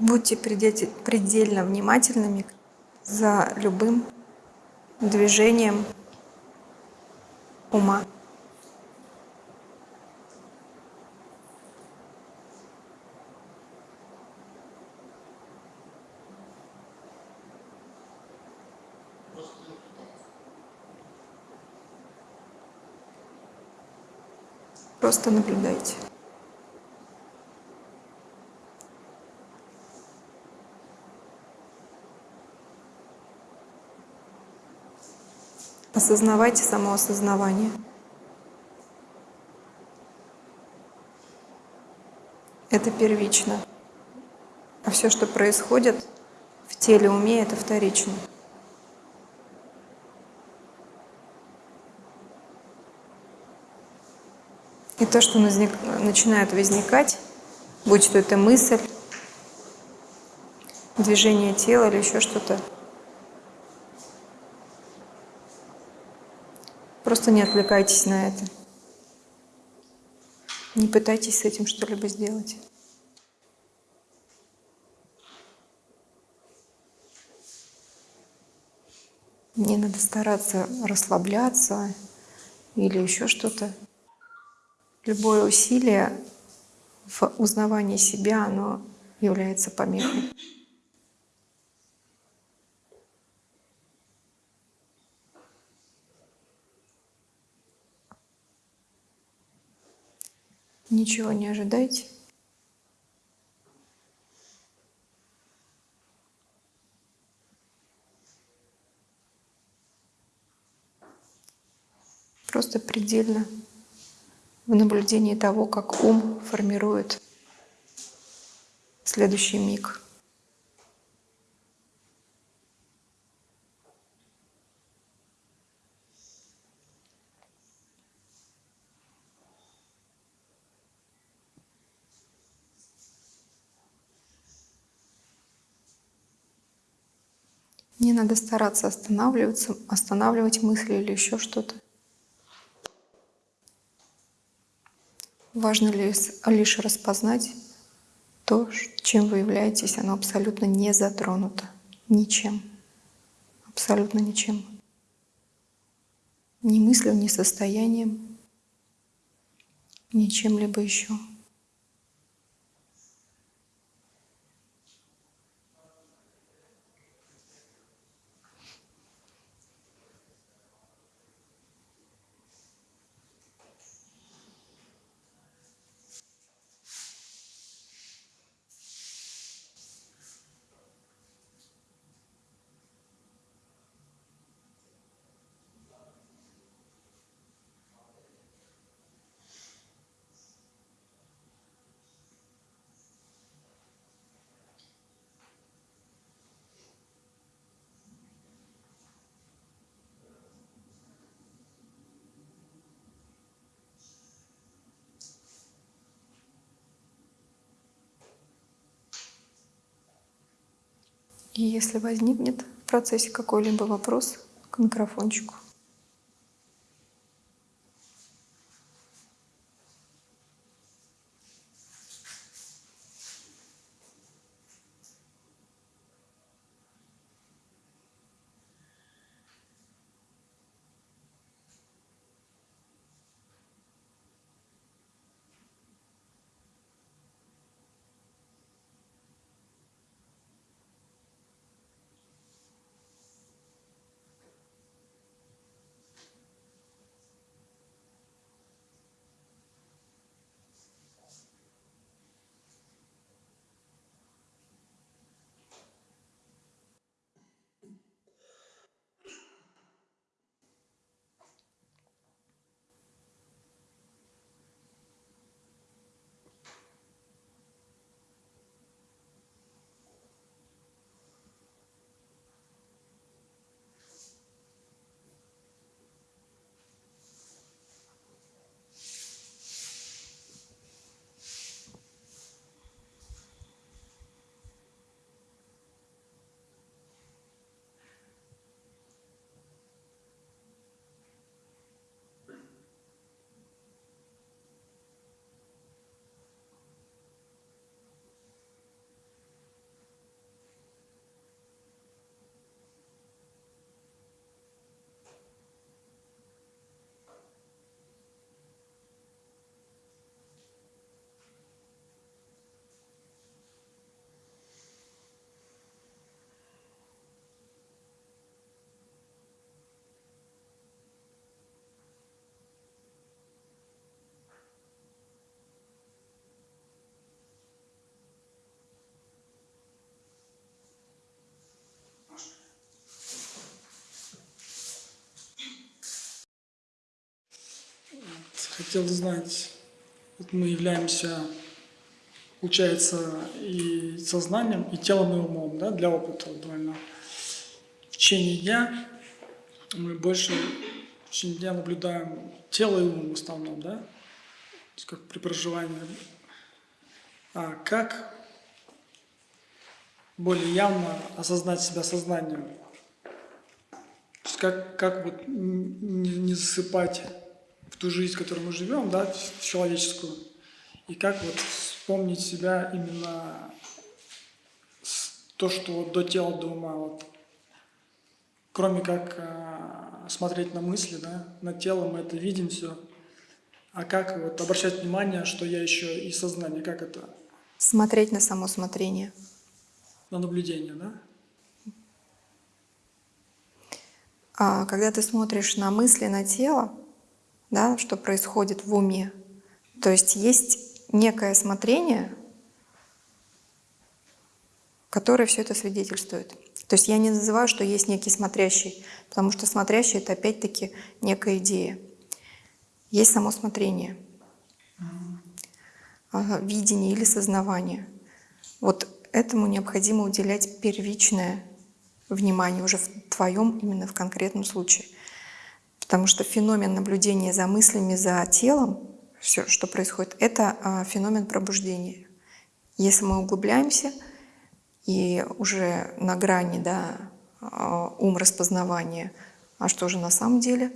Будьте предельно внимательными за любым движением ума. Просто наблюдайте. Осознавайте самоосознавание. Это первично. А все, что происходит в теле, уме, это вторично. И то, что начинает возникать, будь то это мысль, движение тела или еще что-то, Просто не отвлекайтесь на это. Не пытайтесь с этим что-либо сделать. Не надо стараться расслабляться или еще что-то. Любое усилие в узнавании себя, оно является помехой. Ничего не ожидайте. Просто предельно в наблюдении того, как ум формирует следующий миг. Не надо стараться останавливаться, останавливать мысли или еще что-то. Важно лишь распознать то, чем вы являетесь, оно абсолютно не затронуто ничем. Абсолютно ничем. Ни мыслью, ни состоянием, ни чем-либо еще. И если возникнет в процессе какой-либо вопрос к микрофончику, Хотел знать, вот мы являемся, получается, и сознанием, и телом, и умом, да, для опыта довольно. В течение дня мы больше в течение дня наблюдаем тело и ум в основном, да, как при проживании. А как более явно осознать себя сознанием? То есть как, как вот не засыпать в ту жизнь, в которой мы живем, да, в человеческую, и как вот вспомнить себя именно то, что вот до тела, до ума, вот, кроме как э, смотреть на мысли, да, на тело мы это видим все, а как вот обращать внимание, что я еще и сознание, как это Смотреть на само смотрение. на наблюдение, да? А когда ты смотришь на мысли, на тело, да, что происходит в уме, то есть есть некое смотрение, которое все это свидетельствует. То есть я не называю, что есть некий смотрящий, потому что смотрящий — это опять-таки некая идея. Есть само смотрение, видение или сознавание. Вот этому необходимо уделять первичное внимание уже в твоем именно в конкретном случае. Потому что феномен наблюдения за мыслями, за телом, все, что происходит, это а, феномен пробуждения. Если мы углубляемся и уже на грани да, а, ум распознавания, а что же на самом деле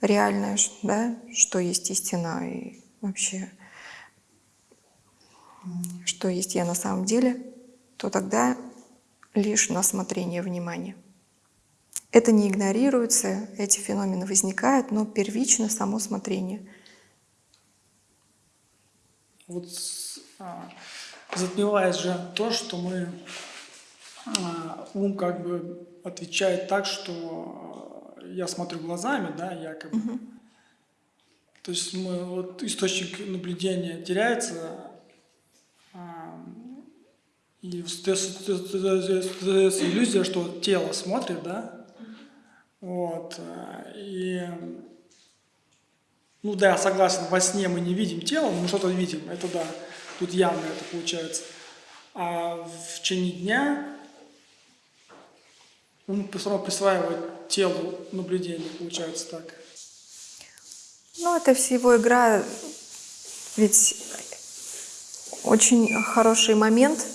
реальное, да, что есть истина и вообще что есть я на самом деле, то тогда лишь на смотрение внимания. Это не игнорируется, эти феномены возникают, но первично само смотрение. Вот а, затмевает же то, что мы а, ум как бы отвечает так, что а, я смотрю глазами, да, якобы. То есть мы вот источник наблюдения теряется, а, и создается иллюзия, что тело смотрит, да, вот, а, и ну да, я согласен, во сне мы не видим тело, но что-то видим, это да, тут явно это получается. А в течение дня ум все равно присваивает телу наблюдение, получается так. Ну, это всего игра, ведь очень хороший момент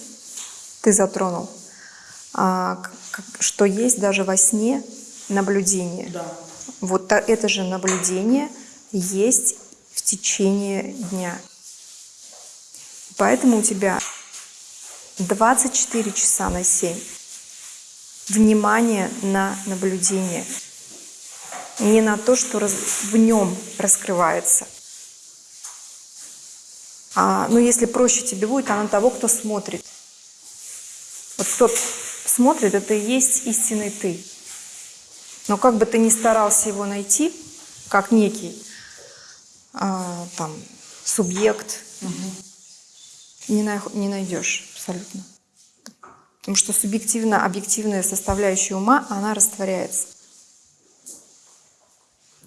ты затронул, а, что есть даже во сне наблюдение. Да. Вот это же наблюдение есть в течение дня. Поэтому у тебя 24 часа на 7 внимание на наблюдение, не на то, что раз- в нем раскрывается. А, ну, если проще тебе будет, а на того, кто смотрит. Вот кто смотрит, это и есть истинный ты. Но как бы ты ни старался его найти, как некий а, там, субъект, не, на- не найдешь абсолютно. Потому что субъективно объективная составляющая ума, она растворяется.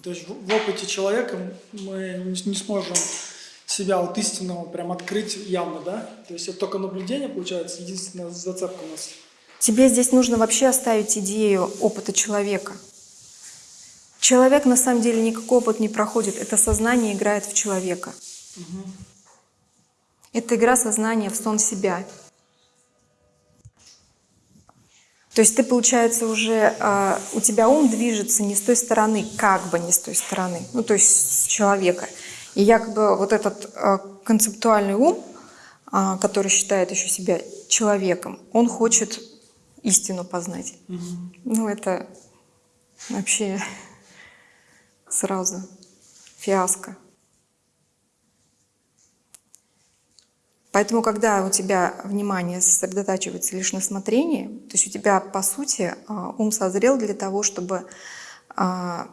То есть в, в опыте человека мы не, не сможем себя вот истинного прям открыть явно, да? То есть это только наблюдение, получается, единственная зацепка у нас. Тебе здесь нужно вообще оставить идею опыта человека. Человек на самом деле никакой опыт не проходит. Это сознание играет в человека. Это игра сознания в сон себя. То есть ты, получается, уже а, у тебя ум движется не с той стороны, как бы не с той стороны, ну то есть с человека. И якобы вот этот а, концептуальный ум, а, который считает еще себя человеком, он хочет истину познать. Ну это вообще сразу фиаско. Поэтому, когда у тебя внимание сосредотачивается лишь на смотрении, то есть у тебя, по сути, а, ум созрел для того, чтобы а,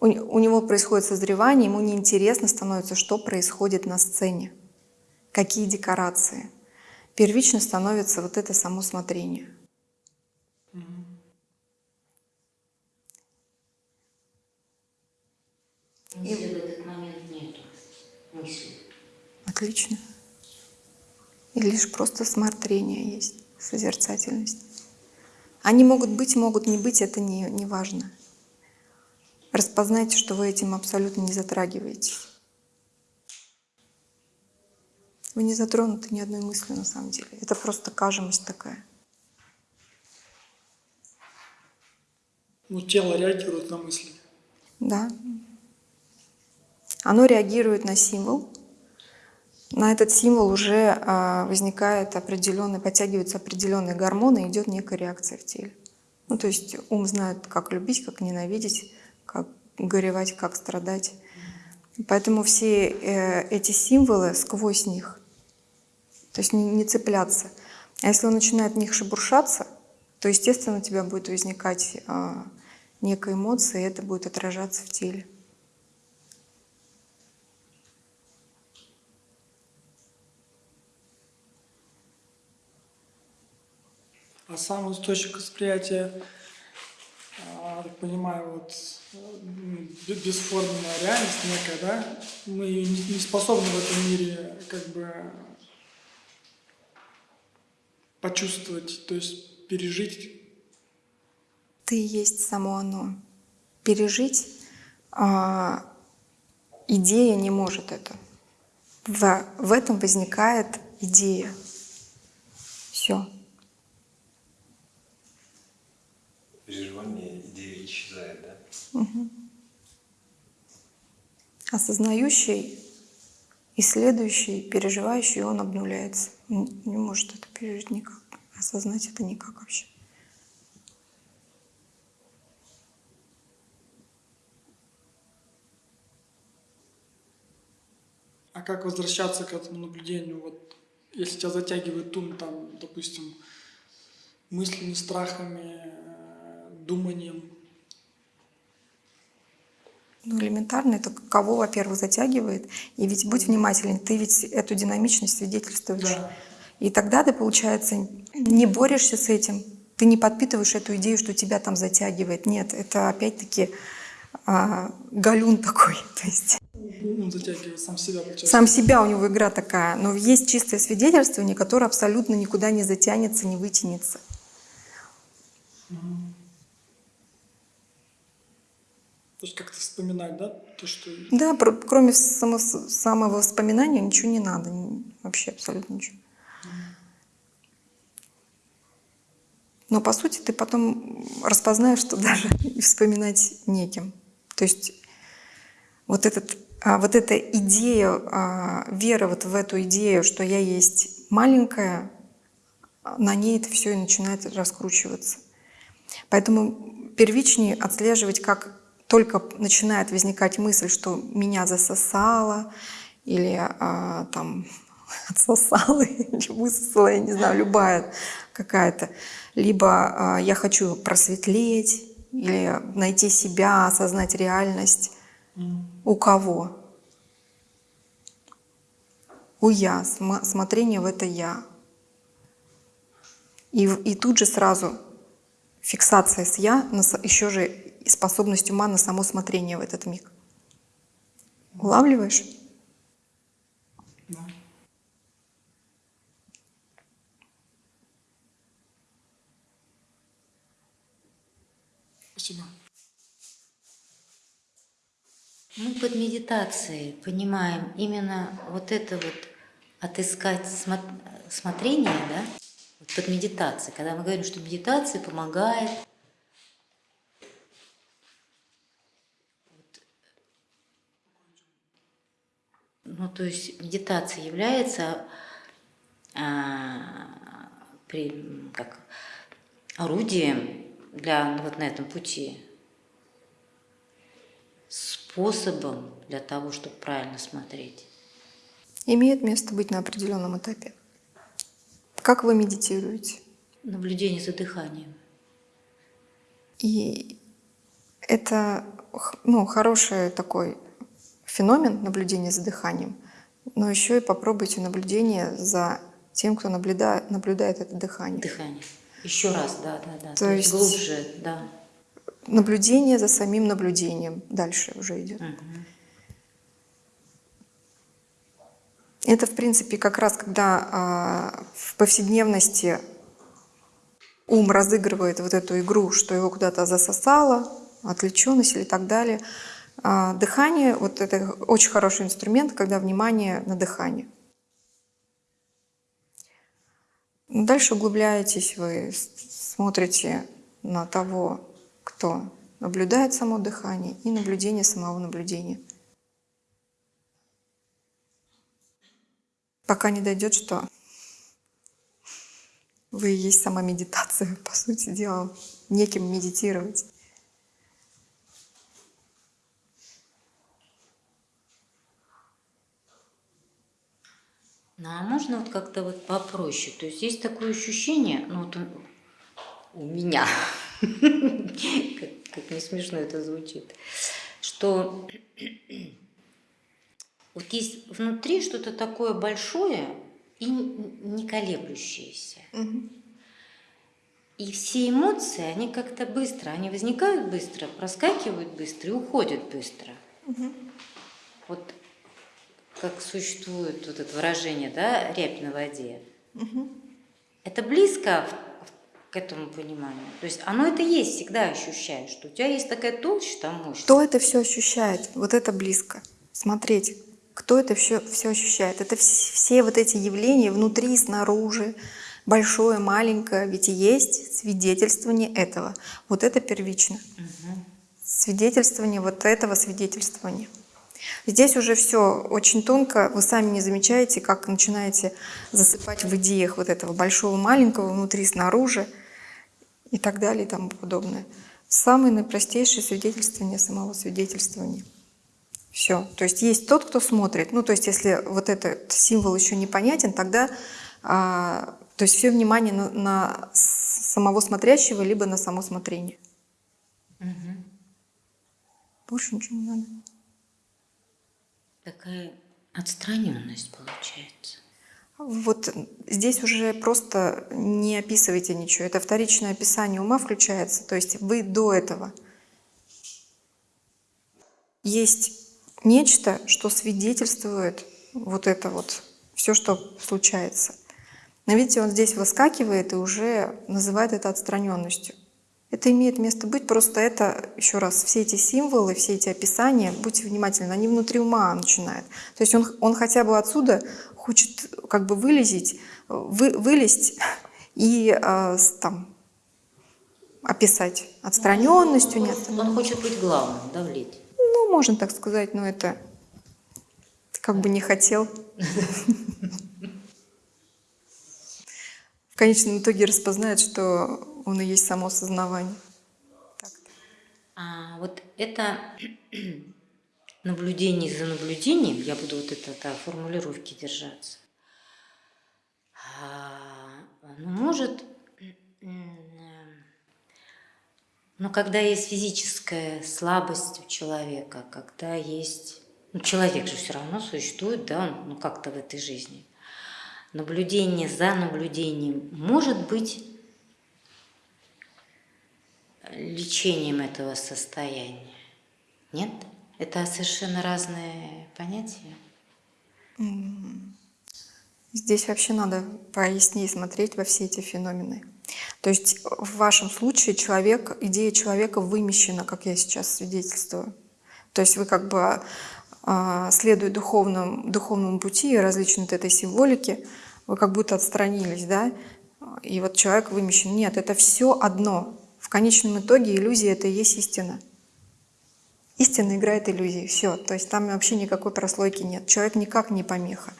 у него происходит созревание, ему неинтересно становится, что происходит на сцене, какие декорации. Первично становится вот это само смотрение. Мысли в этот момент нету. мысли. Отлично. И лишь просто смотрение есть, созерцательность. Они могут быть, могут не быть, это не, не важно. Распознайте, что вы этим абсолютно не затрагиваетесь. Вы не затронуты ни одной мыслью на самом деле. Это просто кажемость такая. Ну, тело реагирует на мысли. Да. Оно реагирует на символ. На этот символ уже а, возникает определенный, подтягиваются определенные гормоны, идет некая реакция в теле. Ну, то есть ум знает, как любить, как ненавидеть, как горевать, как страдать. Поэтому все э, эти символы сквозь них, то есть не, цепляться. А если он начинает в них шебуршаться, то, естественно, у тебя будет возникать а, некая эмоция, и это будет отражаться в теле. А сам источник восприятия, а, так понимаю, вот э, бесформенная реальность некая, да? Мы не способны в этом мире как бы почувствовать, то есть пережить. Ты есть само оно. Пережить а, идея не может это. В, в этом возникает идея. Все. Переживание, идея исчезает, да? Осознающий, исследующий, переживающий, он обнуляется. Он не может это пережить никак. Осознать это никак вообще. А как возвращаться к этому наблюдению? Вот если тебя затягивает ум, там, допустим, мыслями, страхами, думанием, Ну, элементарно, это кого, во-первых, затягивает. И ведь будь внимателен, ты ведь эту динамичность свидетельствуешь. Да. И тогда ты, получается, не борешься с этим, ты не подпитываешь эту идею, что тебя там затягивает. Нет, это опять-таки а, галюн такой. То есть затягивает сам себя, получается. сам себя у него игра такая. Но есть чистое свидетельствование, которое абсолютно никуда не затянется, не вытянется. То есть как-то вспоминать, да, то, что... Да, про- кроме само, самовоспоминания ничего не надо. Вообще абсолютно ничего. Но по сути ты потом распознаешь, что даже и вспоминать неким. То есть вот, этот, а, вот эта идея, а, вера вот в эту идею, что я есть маленькая, на ней это все и начинает раскручиваться. Поэтому первичнее отслеживать, как только начинает возникать мысль, что меня засосало, или а, там отсосало, или высосало, я не знаю, любая какая-то. Либо а, я хочу просветлеть, или найти себя, осознать реальность. У кого? У я, сма- смотрение в это я. И, и тут же сразу фиксация с я, еще же способность ума на само смотрение в этот миг. Улавливаешь? Да. Спасибо. Мы под медитацией понимаем именно вот это вот отыскать смо- смотрение, да, вот под медитацией, когда мы говорим, что медитация помогает ну, то есть медитация является а, при, как, орудием для ну, вот на этом пути способом для того, чтобы правильно смотреть. Имеет место быть на определенном этапе. Как вы медитируете? Наблюдение за дыханием. И это ну, хороший такой феномен наблюдения за дыханием, но еще и попробуйте наблюдение за тем, кто наблюдает, наблюдает это дыхание. Дыхание. Еще раз, да, да, да. То То, есть глубже, да. Наблюдение за самим наблюдением дальше уже идет. Мгм. Это, в принципе, как раз когда а, в повседневности ум разыгрывает вот эту игру, что его куда-то засосало, отвлеченность или так далее. А, дыхание, вот это очень хороший инструмент, когда внимание на дыхание. Дальше углубляетесь, вы смотрите на того, кто наблюдает само дыхание и наблюдение самого наблюдения. Пока не дойдет, что вы и есть сама медитация, по сути дела, неким медитировать. Ну а можно вот как-то вот попроще? То есть есть такое ощущение, ну вот у, меня, как, как не смешно это звучит, что вот есть внутри что-то такое большое и не колеблющееся. И все эмоции, они как-то быстро, они возникают быстро, проскакивают быстро и уходят быстро. Вот как существует вот это выражение, да, рябь на воде. Это близко к этому пониманию. То есть оно это есть, всегда ощущаешь, что у тебя есть такая толща, мощь. Кто это все ощущает? Вот это близко. Смотреть, кто это все, все ощущает. Это вс- все вот эти явления внутри, снаружи, большое, маленькое, ведь и есть свидетельствование этого. Вот это первично. Свидетельствование вот этого свидетельствования. Здесь уже все очень тонко, вы сами не замечаете, как начинаете засыпать в идеях вот этого большого, маленького, внутри, снаружи и так далее и тому подобное. Самое наипростейшее свидетельствование самого свидетельствования. Все. То есть есть тот, кто смотрит. Ну, то есть если вот этот символ еще непонятен, тогда а, то есть все внимание на, на самого смотрящего, либо на само смотрение. Больше ничего не надо. Такая отстраненность получается. Вот здесь уже просто не описывайте ничего. Это вторичное описание ума включается. То есть вы до этого. Есть нечто, что свидетельствует вот это вот, все, что случается. Но видите, он здесь выскакивает и уже называет это отстраненностью. Это имеет место быть, просто это, еще раз, все эти символы, все эти описания, будьте внимательны, они внутри ума начинают. То есть он, он хотя бы отсюда хочет как бы вылезть, вы, вылезть и э, там, описать отстраненностью, нет. Он хочет быть главным, давлеть. Ну, можно так сказать, но это как бы не хотел. В конечном итоге распознает, что он и есть само сознавание. А вот это наблюдение за наблюдением, я буду вот это да, формулировки держаться, а, может, м, ну, когда есть физическая слабость у человека, когда есть, ну, человек же все равно существует, да, он, ну, как-то в этой жизни. Наблюдение за наблюдением может быть лечением этого состояния. Нет? Это совершенно разные понятия. Здесь вообще надо пояснее смотреть во все эти феномены. То есть в вашем случае человек, идея человека вымещена, как я сейчас свидетельствую. То есть вы как бы а, следуя духовному, духовному пути и различной этой символике, вы как будто отстранились, да? И вот человек вымещен. Нет, это все одно. В конечном итоге иллюзия — это и есть истина. Истина играет иллюзии. Все. То есть там вообще никакой прослойки нет. Человек никак не помеха.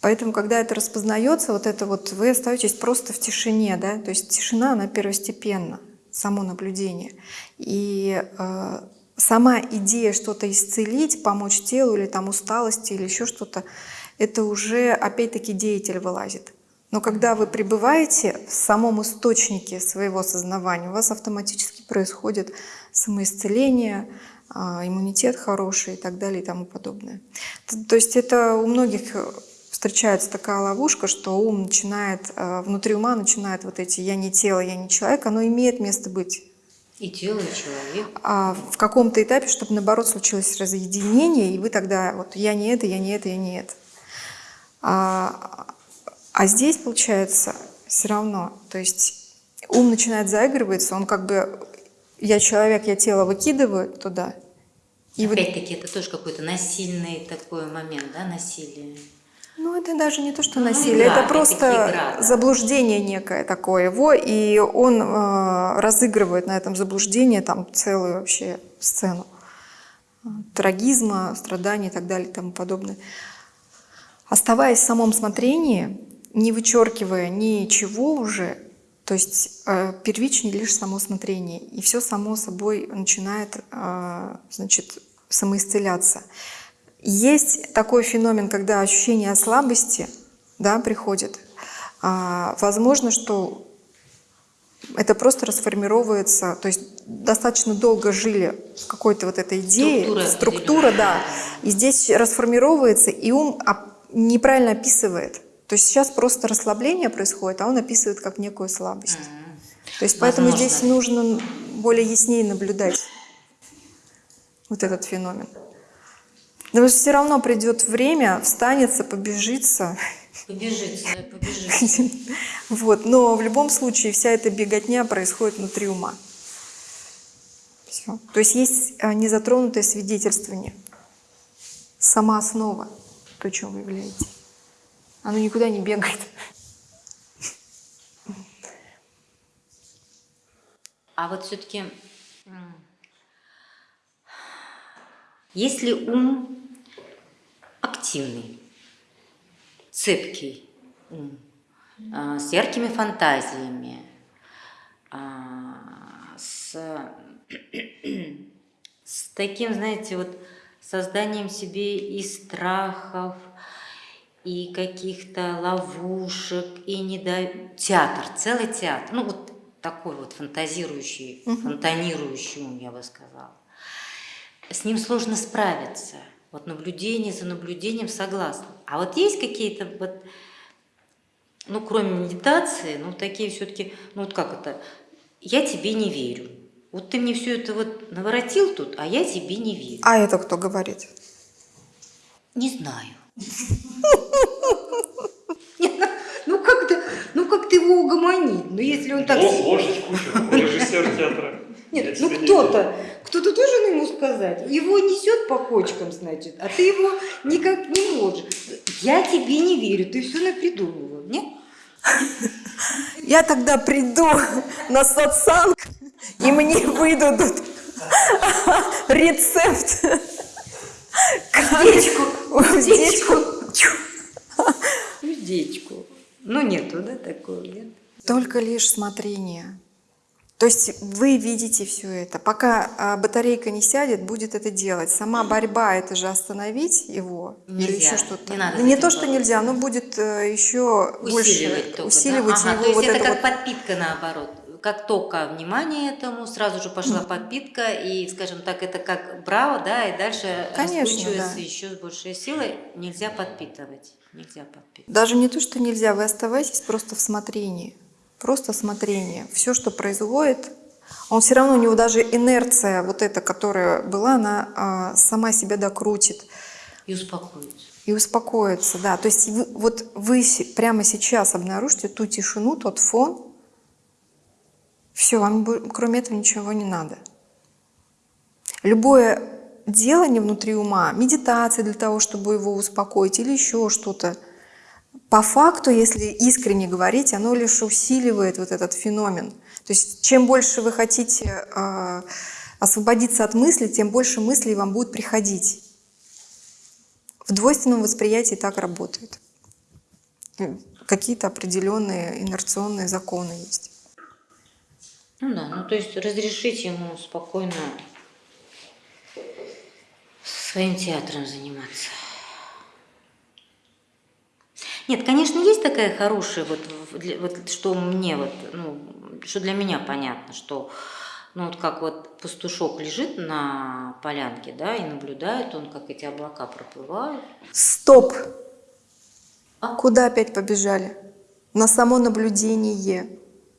Поэтому, когда это распознается, вот это вот вы остаетесь просто в тишине, да, то есть тишина, она первостепенна, само наблюдение. И э, сама идея что-то исцелить, помочь телу или там усталости или еще что-то, это уже опять-таки деятель вылазит. Но когда вы пребываете в самом источнике своего сознавания, у вас автоматически происходит самоисцеление, а, иммунитет хороший и так далее и тому подобное. То есть это у многих э, встречается такая ловушка, что ум начинает, э, внутри ума начинает вот эти «я не тело, я не человек», оно имеет место быть. И тело, и человек. а в каком-то этапе, чтобы наоборот случилось разъединение, и вы тогда вот я не это, я не это, я не это. А, а здесь получается все равно, то есть ум начинает заигрываться, он как бы я человек, я тело выкидываю туда, и вот, Опять-таки, это тоже какой-то насильный такой момент, да, насилие. ну это даже не то, что Ну, насилие, игра, это это просто игра, да. заблуждение некое такое его, и он э, разыгрывает на этом заблуждении там целую вообще сцену э, трагизма, страданий и так далее и тому подобное. Оставаясь в самом смотрении, не вычеркивая ничего уже, то есть э, первичнее лишь само смотрение, и все само собой начинает, э, значит, самоисцеляться. Есть такой феномен, когда ощущение слабости да, приходит. А, возможно, что это просто расформировывается, то есть достаточно долго жили в какой-то вот этой идее, Структура структура, да, и здесь расформировывается, и ум неправильно описывает. То есть сейчас просто расслабление происходит, а он описывает как некую слабость. То есть поэтому Возможно. здесь нужно более яснее наблюдать вот этот феномен. Но все равно придет время, встанется, побежится. Побежится, побежит. Вот. Но в любом случае вся эта беготня происходит внутри ума. Всё. То есть есть а, незатронутое свидетельствование. Сама основа, то, чем вы являетесь. Оно никуда не бегает. А вот все-таки, если ум активный, цепкий ум, а, с яркими фантазиями, а, с, с таким, знаете, вот созданием себе и страхов, и каких-то ловушек, и не театр, целый театр, ну вот такой вот фантазирующий, фонтанирующий ум, я бы сказала. С ним сложно справиться. Вот наблюдение за наблюдением согласна. А вот есть какие-то вот, ну кроме медитации, ну такие все-таки, ну вот как это, я тебе не верю. Вот ты мне все это вот наворотил тут, а я тебе не верю. А это кто говорит? Не знаю. Ну как-то, ну как ты его угомонить? Ну если он так... Ложь, ложечку, режиссер театра. Нет, ну кто-то, кто-то должен ему сказать. Его несет по кочкам, значит, а ты его никак не можешь. Я тебе не верю, ты все напридумывал, нет? Я тогда приду на сатсанг, и мне выдадут рецепт. Уздечку, Уздечку. Уздечку. Ну нету, да, такого, нет? Только лишь смотрение. То есть вы видите все это. Пока а, батарейка не сядет, будет это делать. Сама борьба это же остановить его или Нельзя, еще что-то. не надо Ну, не то, что нельзя, но будет э, еще Усиливать больше только, да? усиливать Ага, его то есть вот это это как вот. подпитка наоборот. Как только внимание этому, сразу же пошла подпитка, и, скажем так, это как браво, да, и дальше Конечно, раскручивается да. еще с большей силой. Нельзя подпитывать. Нельзя подпитывать. Даже не то, что нельзя, вы оставайтесь просто в смотрении. Просто смотрение. Все, что происходит, он все равно, у него даже инерция вот эта, которая была, она а, сама себя докрутит И успокоиться. и успокоится. Да. То есть вы, вот вы прямо сейчас обнаружите ту тишину, тот фон, все, вам кроме этого ничего не надо. Любое делание внутри ума, медитация для того, чтобы его успокоить или еще что-то, по факту, если искренне говорить, оно лишь усиливает вот этот феномен. То есть чем больше вы хотите э, освободиться от мыслей, тем больше мыслей вам будет приходить. В двойственном восприятии так работает. Какие-то определенные инерционные законы есть. Ну да, ну то есть разрешить ему спокойно своим театром заниматься. Нет, конечно, есть такая хорошая, вот, вот что мне вот, ну, что для меня понятно, что ну вот как вот пастушок лежит на полянке, да, и наблюдает он, как эти облака проплывают. Стоп! А? Куда опять побежали? На само наблюдение.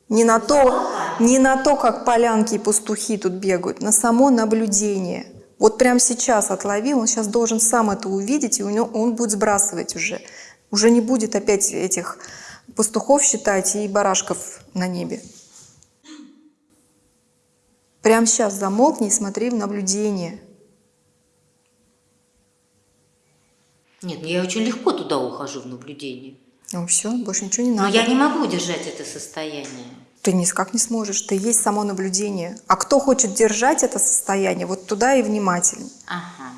Не на то, Не на то, как полянки и пастухи тут бегают, на само наблюдение. Вот прямо сейчас отлови, он сейчас должен сам это увидеть, и у него, он будет сбрасывать уже. Уже не будет опять этих пастухов считать и барашков на небе. Прямо сейчас замолкни и смотри в наблюдение. Нет, ну я очень легко туда ухожу в наблюдение. Ну все, больше ничего не Но надо. я не могу держать это состояние. Ты никак не сможешь, ты есть само наблюдение. А кто хочет держать это состояние, вот туда и внимательно. Ага.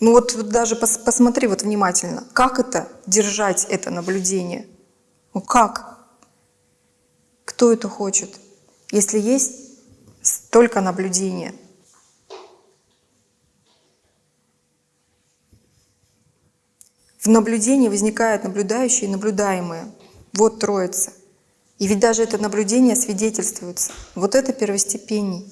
Ну вот, вот даже пос- посмотри вот внимательно, как это держать это наблюдение? Ну как? Кто это хочет? Если есть только наблюдение. В наблюдении возникает наблюдающее и наблюдаемое. Вот троица. И ведь даже это наблюдение свидетельствуется. Вот это первостепенней.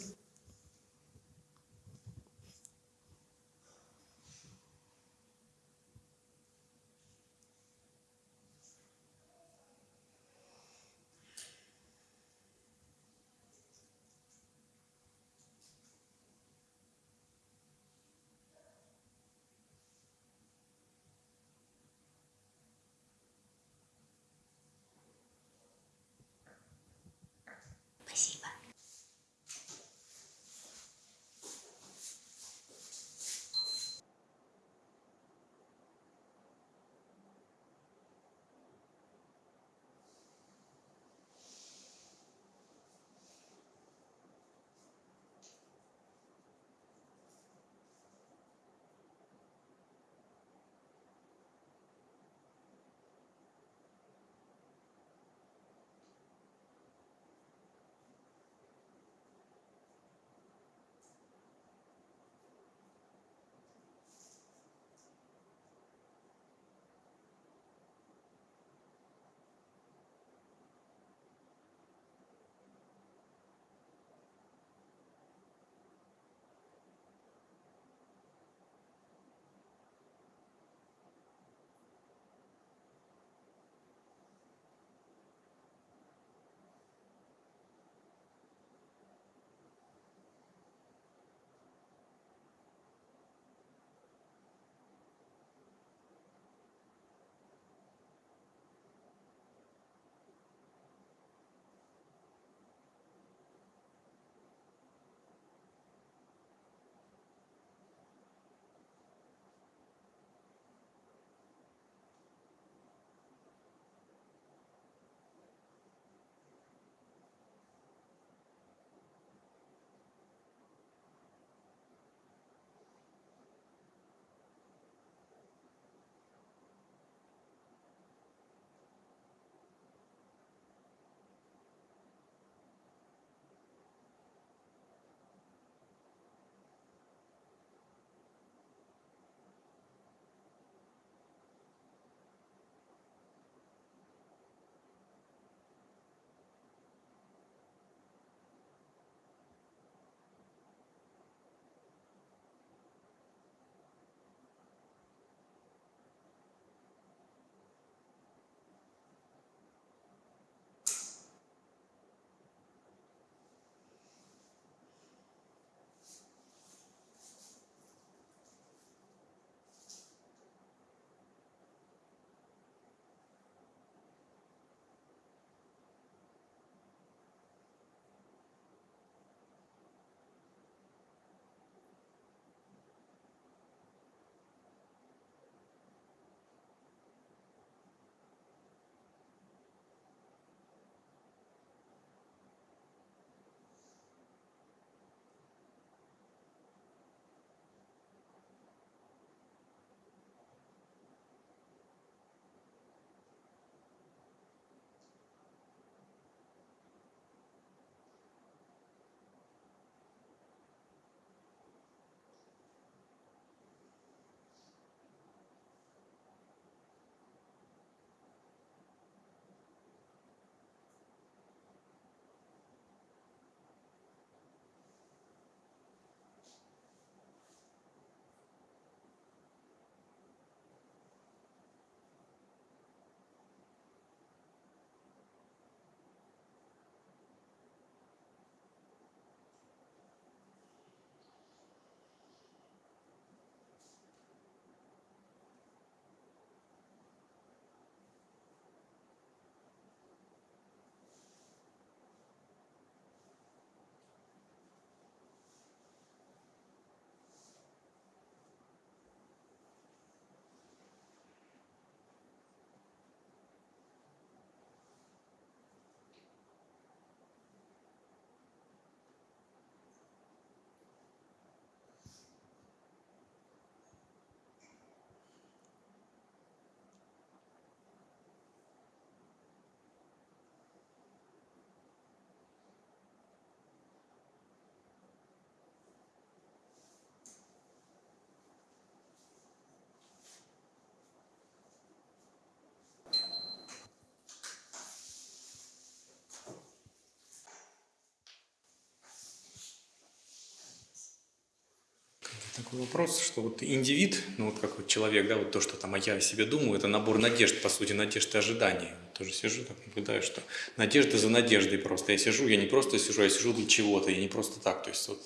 Вопрос, что вот индивид, ну вот как вот человек, да, вот то, что там а я о себе думаю, это набор надежд, по сути, надежд и ожиданий. Тоже сижу, так наблюдаю, что надежда за надеждой просто. Я сижу, я не просто сижу, я сижу для чего-то, я не просто так. То есть вот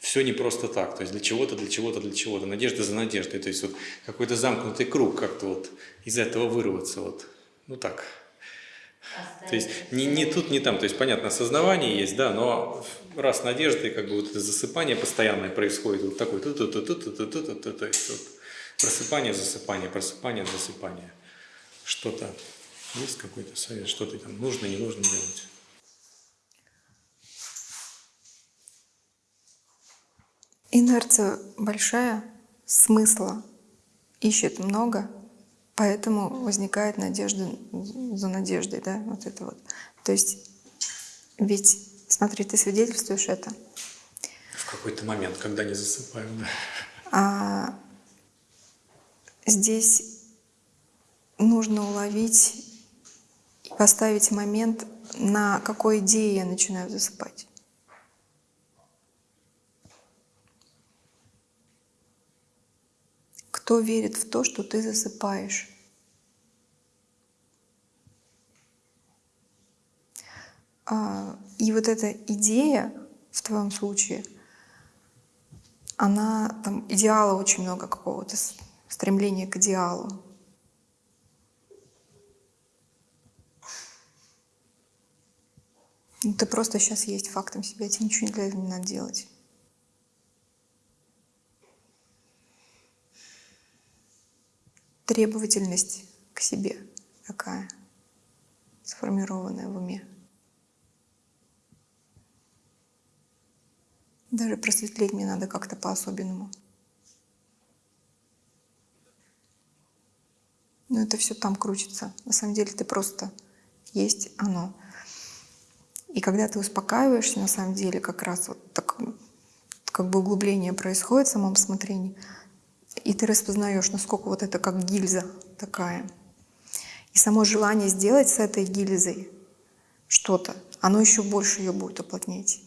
все не просто так. То есть для чего-то, для чего-то, для чего-то. Надежда за надеждой. То есть вот какой-то замкнутый круг как-то вот из этого вырваться. Вот. Ну так. То есть не, не тут, не там. То есть понятно, осознавание есть, да, но раз надеждой как бы вот это засыпание постоянное происходит. Вот такой ту ту ту ту ту ту ту ту ту то есть вот просыпание, засыпание, просыпание, засыпание. Что-то есть какой-то совет, что ты там нужно, не нужно делать. Инерция большая, смысла ищет много, поэтому возникает надежда за надеждой, да, вот это вот. То есть, ведь, смотри, ты свидетельствуешь это. В какой-то момент, когда не засыпаю, да. А здесь нужно уловить и поставить момент, на какой идее я начинаю засыпать. Кто верит в то, что ты засыпаешь? А, И вот эта идея в твоем случае, она там идеала очень много какого-то стремления к идеалу. Ну, ты просто сейчас есть фактом себя, тебе ничего для этого не надо делать. Требовательность к себе такая, сформированная в уме. Даже просветлеть мне надо как-то по-особенному. Но это все там крутится. На самом деле ты просто есть оно. И когда ты успокаиваешься, на самом деле, как раз вот так, как бы углубление происходит в самом смотрении, и ты распознаешь, насколько вот это как гильза такая. И само желание сделать с этой гильзой что-то, оно еще больше ее будет уплотнять.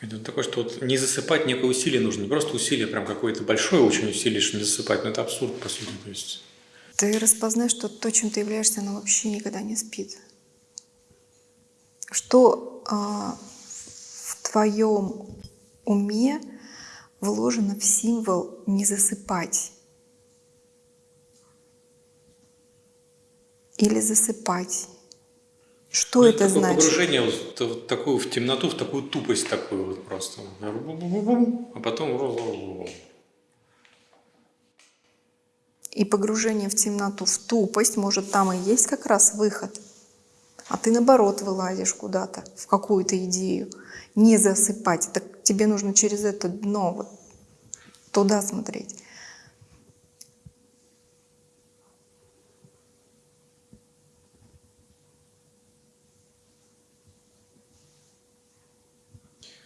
Это такое, что вот не засыпать некое усилие нужно, не просто усилие, прям какое-то большое очень усилие, что не засыпать, но это абсурд, по сути. То есть Ты распознаешь, что то, чем ты являешься, оно вообще никогда не спит. Что а, в твоем уме вложено в символ не засыпать или засыпать. Что Ну, это такое значит? Погружение вот в вот такую в темноту, в такую тупость такую вот просто. А потом... И погружение в темноту, в тупость, может, там и есть как раз выход. А ты, наоборот, вылазишь куда-то, в какую-то идею. Не засыпать. Так тебе нужно через это дно, вот туда смотреть.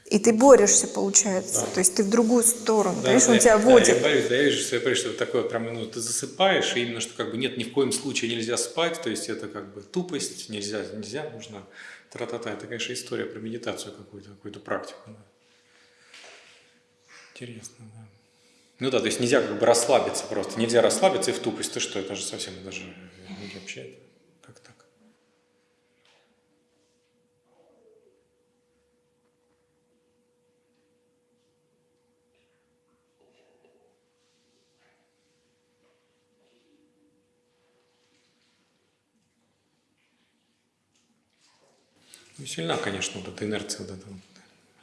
И ты борешься, получается. Да. То есть ты в другую сторону. Да, Понимаешь, он да, тебя да, водит. я борюсь, да, я вижу, что я борюсь, что такое прям, ну, ты засыпаешь, и именно, что как бы нет, ни в коем случае нельзя спать, то есть это как бы тупость, нельзя, нельзя, нужно тра-та-та. Это, конечно, история про медитацию какую-то, какую-то практику. да. Интересно, да. Ну да, то есть нельзя как бы расслабиться просто, нельзя расслабиться и в тупость, ты что, это же совсем даже вообще, это как так? Ну, сильна, конечно, вот эта инерция, вот эта вот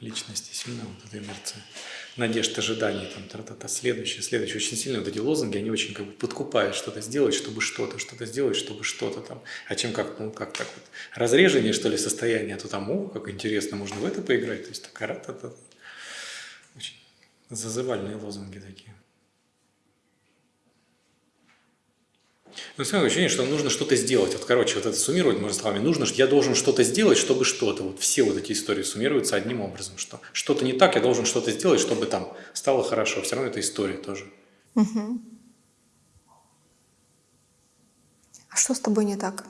личности, сильна вот эта инерция. Надежд, ожиданий, там, та-та-та, следующее, следующее. Очень сильно вот эти лозунги, они очень как бы подкупают что-то сделать, чтобы что-то, что-то сделать, чтобы что-то там. А чем как, ну, как так вот, разрежение, что ли, состояние, а то там, о, как интересно, можно в это поиграть. То есть, такая, та та Очень зазывальные лозунги такие. Ну, равно ощущение, что нужно что-то сделать. Вот, короче, вот это суммировать, можно словами, нужно, я должен что-то сделать, чтобы что-то. Вот все вот эти истории суммируются одним образом, что что-то не так, я должен что-то сделать, чтобы там стало хорошо. Все равно это история тоже. Мгм. А что с тобой не так?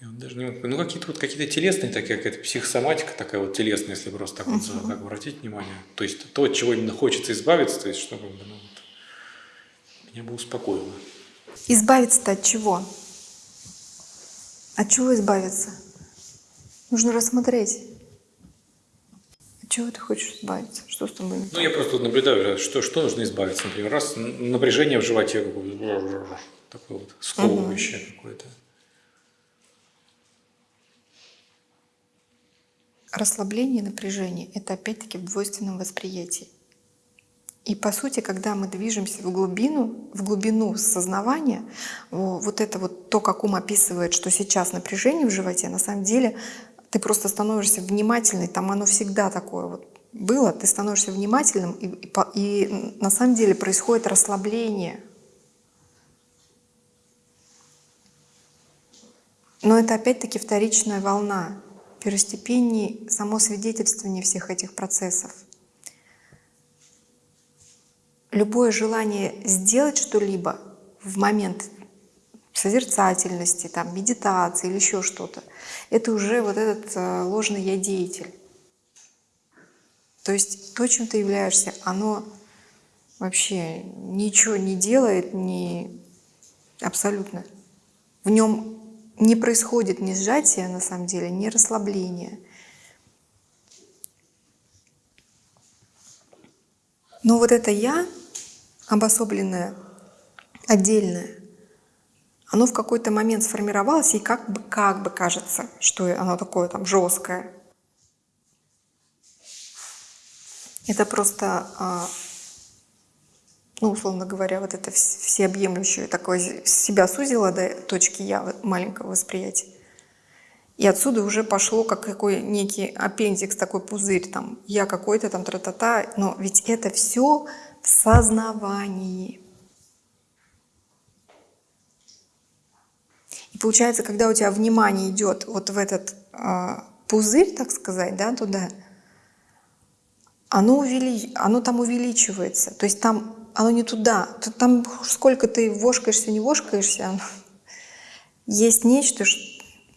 Я вот даже не могу- Ну, какие-то вот какие-то телесные, такая какая-то психосоматика такая вот телесная, если просто так вот за- так обратить внимание. То есть то, от чего именно хочется избавиться, то есть чтобы ну, вот, меня бы успокоило. Избавиться-то от чего? От чего избавиться? Нужно рассмотреть. От чего ты хочешь избавиться? Что с тобой? Ну, я просто наблюдаю, что, что нужно избавиться. Например, раз напряжение в животе такое вот сковывающее какое-то. Расслабление и напряжение – это опять-таки в двойственном восприятии. И по сути, когда мы движемся в глубину, в глубину сознавания, вот это вот то, как ум описывает, что сейчас напряжение в животе, на самом деле ты просто становишься внимательной, там оно всегда такое вот было, ты становишься внимательным, и, и и на самом деле происходит расслабление. Но это опять-таки вторичная волна, первостепеннее само свидетельствование всех этих процессов. Любое желание сделать что-либо в момент созерцательности, там, медитации или еще что-то, это уже вот этот э, ложный я деятель. То есть то, чем ты являешься, оно вообще ничего не делает, не абсолютно. В нем не происходит ни сжатия, на самом деле, ни расслабления. Но вот это я, обособленное, отдельное, оно в какой-то момент сформировалось, и как бы, как бы кажется, что оно такое там жесткое. Это просто, а, ну, условно говоря, вот это вс- всеобъемлющее такое себя сузило до точки я маленького восприятия. И отсюда уже пошло как какой некий аппендикс, такой пузырь, там, я какой-то там тра-та-та, но ведь это все в сознавании. И получается, когда у тебя внимание идет вот в этот а, пузырь, так сказать, да, туда, оно, увели... оно там увеличивается. То есть там оно не туда. Там сколько ты вошкаешься, не вошкаешься, есть нечто,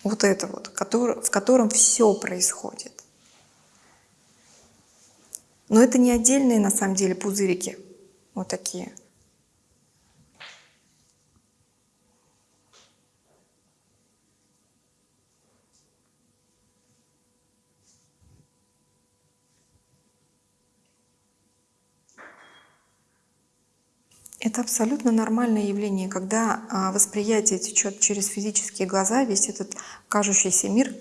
вот это вот, в котором все происходит. Но это не отдельные на самом деле пузырики, вот такие. Это абсолютно нормальное явление, когда а, восприятие течет через физические глаза, весь этот кажущийся мир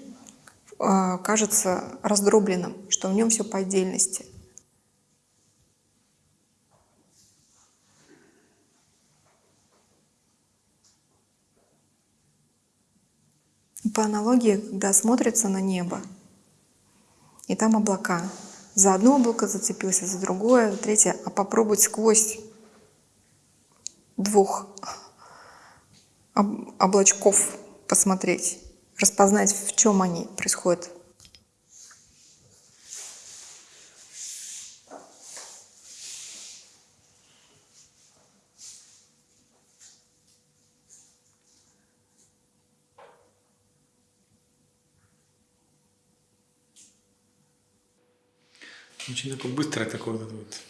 а, кажется раздробленным, что в нем все по отдельности. По аналогии, когда смотрится на небо, и там облака. За одно облако зацепился, за другое, третье, а попробовать сквозь двух об- облачков посмотреть, распознать, в чем они происходят. Очень такое быстрое такое вот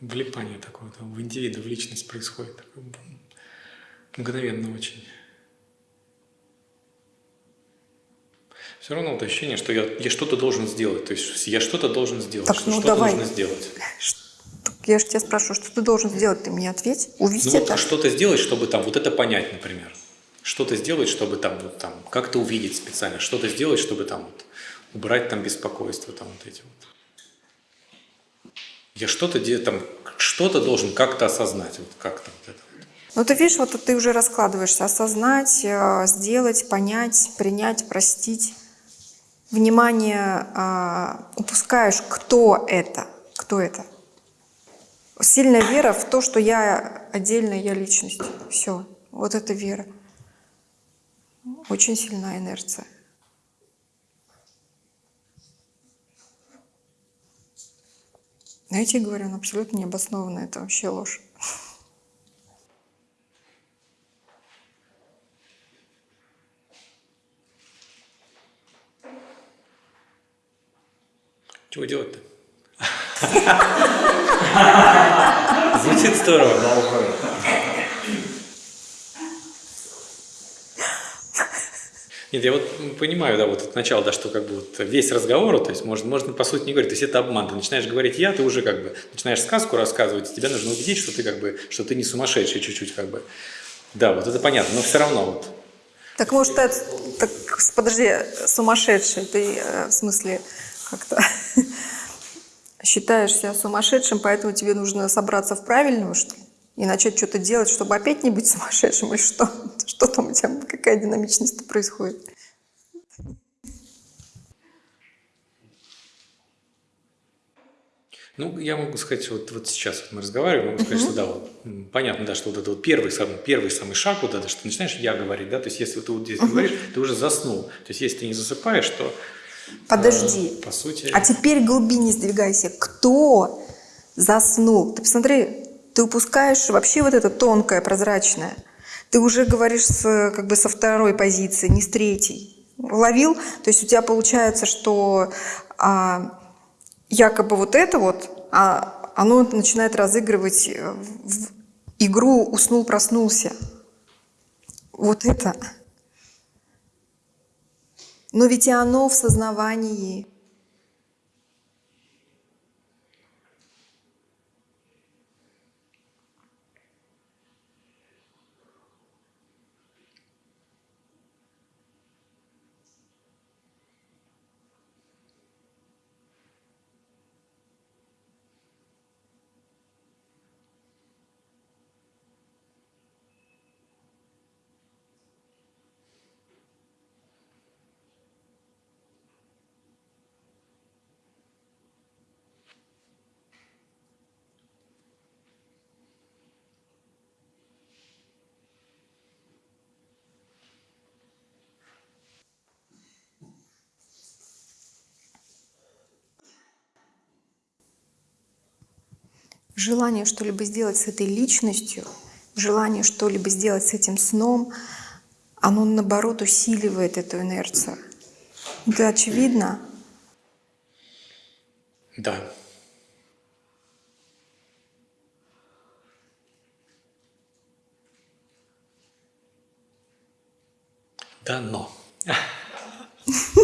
влипание такое там, в индивида, в личность происходит. Такое мгновенно очень. Все равно вот ощущение, что я, я что-то должен сделать. То есть я что-то должен сделать. Так, что ну что-то давай. нужно сделать. Я же тебя спрашиваю, что ты должен сделать? Ты мне ответь. Увидеть Ну вот это. что-то сделать, чтобы там вот это понять, например. Что-то сделать, чтобы там вот там как-то увидеть специально. Что-то сделать, чтобы там вот убрать там беспокойство, там вот эти вот. Я что-то там что-то должен как-то осознать, вот как-то вот это. Ну ты видишь, вот ты уже раскладываешься. Осознать, э, сделать, понять, принять, простить. Внимание а, упускаешь, кто это, кто это. Сильная вера в то, что я отдельная, я личность. Все, вот это вера. Очень сильная инерция. Но я тебе говорю, он абсолютно необоснованно, это вообще ложь. Чего делать-то? Звучит здорово. Нет, я вот понимаю, да, вот от начала, да, что как бы вот весь разговор, то есть можно, можно по сути не говорить, то есть это обман. Ты начинаешь говорить я, ты уже как бы начинаешь сказку рассказывать, и тебя нужно убедить, что ты как бы, что ты не сумасшедший чуть-чуть как бы. Да, вот это понятно, но все равно вот. Так может, ты, так, подожди, сумасшедший, ты э, в смысле как-то считаешь себя сумасшедшим, поэтому тебе нужно собраться в правильную, что ли? И начать что-то делать, чтобы опять не быть сумасшедшим, или что? Что там у тебя, какая динамичность происходит? Ну, я могу сказать, вот, вот сейчас вот мы разговариваем, могу сказать, что да, вот, понятно, да, что вот это вот первый самый, первый самый шаг, вот это, что ты начинаешь я говорить, да, то есть если ты вот здесь говоришь, ты уже заснул. То есть если ты не засыпаешь, то Подожди. э, по сути... А теперь глубине сдвигайся. Кто заснул? Ты посмотри, ты упускаешь вообще вот это тонкое, прозрачное. Ты уже говоришь с, как бы со второй позиции, не с третьей. Ловил? То есть у тебя получается, что а, якобы вот это вот, а, оно начинает разыгрывать э, в игру «уснул-проснулся». Вот это. Но ведь и оно в сознавании. Желание что-либо сделать с этой личностью, желание что-либо сделать с этим сном, оно наоборот усиливает эту инерцию. Это очевидно. Да. Да, но.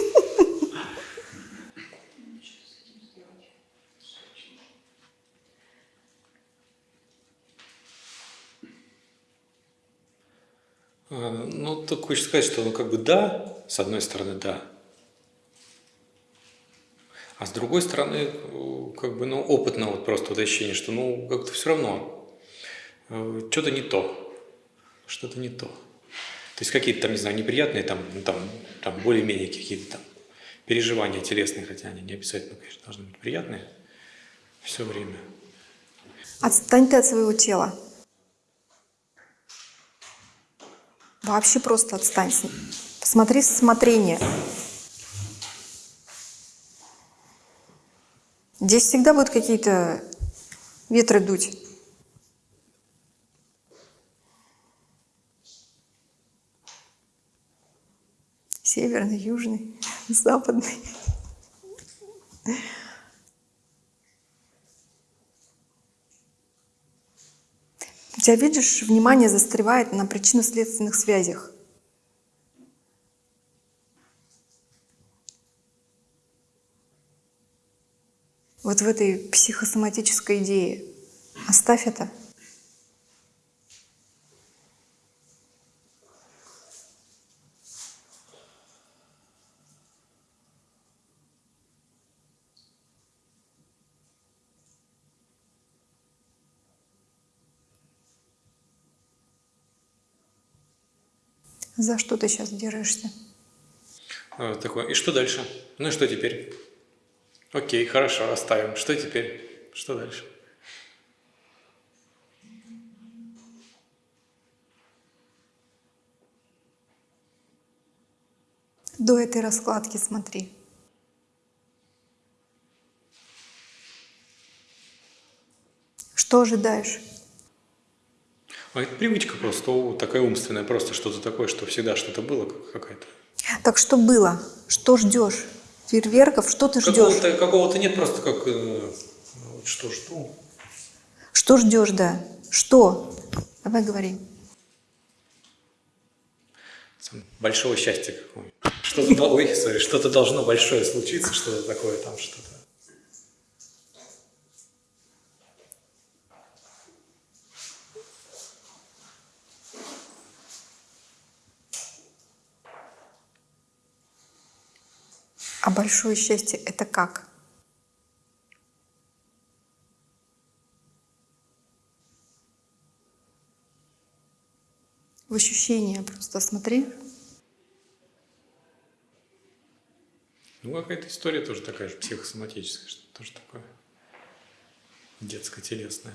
Ну, так хочется сказать, что ну как бы да, с одной стороны да, а с другой стороны, э, как бы, ну, опытно вот просто вот ощущение, что ну как-то все равно э, что-то не то, что-то не то. То есть какие-то там, не знаю, неприятные там, ну, там, там более-менее какие-то там переживания телесные, хотя они не обязательно, конечно, должны быть приятные все время. Отстань от своего тела. Вообще просто отстань. Посмотри смотрение. Здесь всегда будут какие-то ветры дуть. Северный, южный, западный. Тебя, видишь, внимание застревает на причинно-следственных связях. Вот в этой психосоматической идее. Оставь это. За что ты сейчас держишься? А, Такое, и что дальше? Ну и что теперь? Окей, хорошо, оставим. Что теперь? Что дальше? До этой раскладки смотри. Что ожидаешь? А это привычка просто, такая умственная, просто что-то такое, что всегда что-то было как- какая-то. Так что было? Что ждешь? фейерверков. Что ты ждешь? Какого-то, какого-то нет, просто как... э, что жду? Что ждешь, да? Что? Давай говори. Большого счастья какого Что-то, ой, что-то должно большое случиться, что-то такое там, что-то. А большое счастье — это как? В ощущения просто смотри. Ну, какая-то история тоже такая же, психосоматическая, что тоже такое детско-телесное.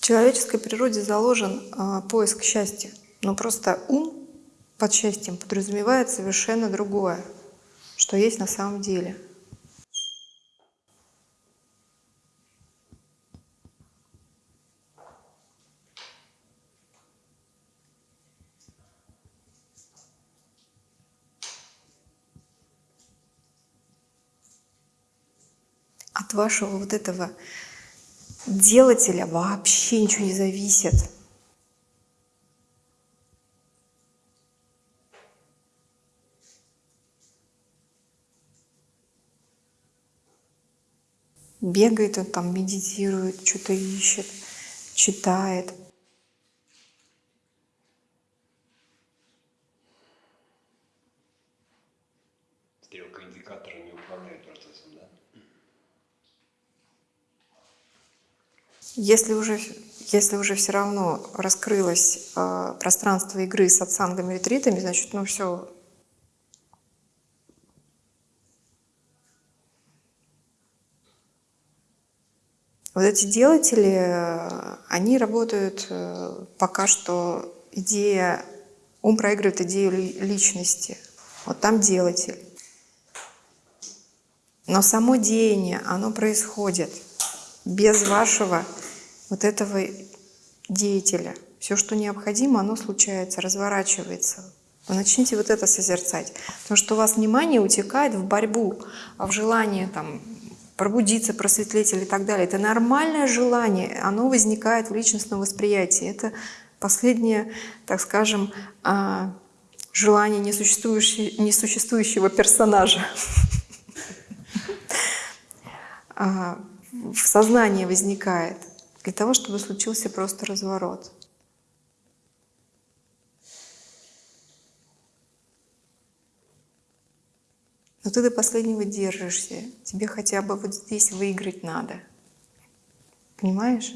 В человеческой природе заложен а, поиск счастья. Но просто ум под счастьем подразумевает совершенно другое, что есть на самом деле. От вашего вот этого делателя вообще ничего не зависит. Бегает он там, медитирует, что-то ищет, читает. Если уже, если уже все равно раскрылось э, пространство игры с отсангами ретритами, значит, ну все. Вот эти делатели, э, они работают э, пока что идея, ум проигрывает идею ли- личности. Вот там делатель. Но само деяние, оно происходит без вашего вот этого деятеля. Все, что необходимо, оно случается, разворачивается. Вы начните вот это созерцать. Потому что у вас внимание утекает в борьбу, а в желание там, пробудиться, просветлеть или так далее. Это нормальное желание, оно возникает в личностном восприятии. Это последнее, так скажем, а, желание несуществующего, несуществующего персонажа. А, в сознании возникает для того, чтобы случился просто разворот. Но ты до последнего держишься. Тебе хотя бы вот здесь выиграть надо. Понимаешь?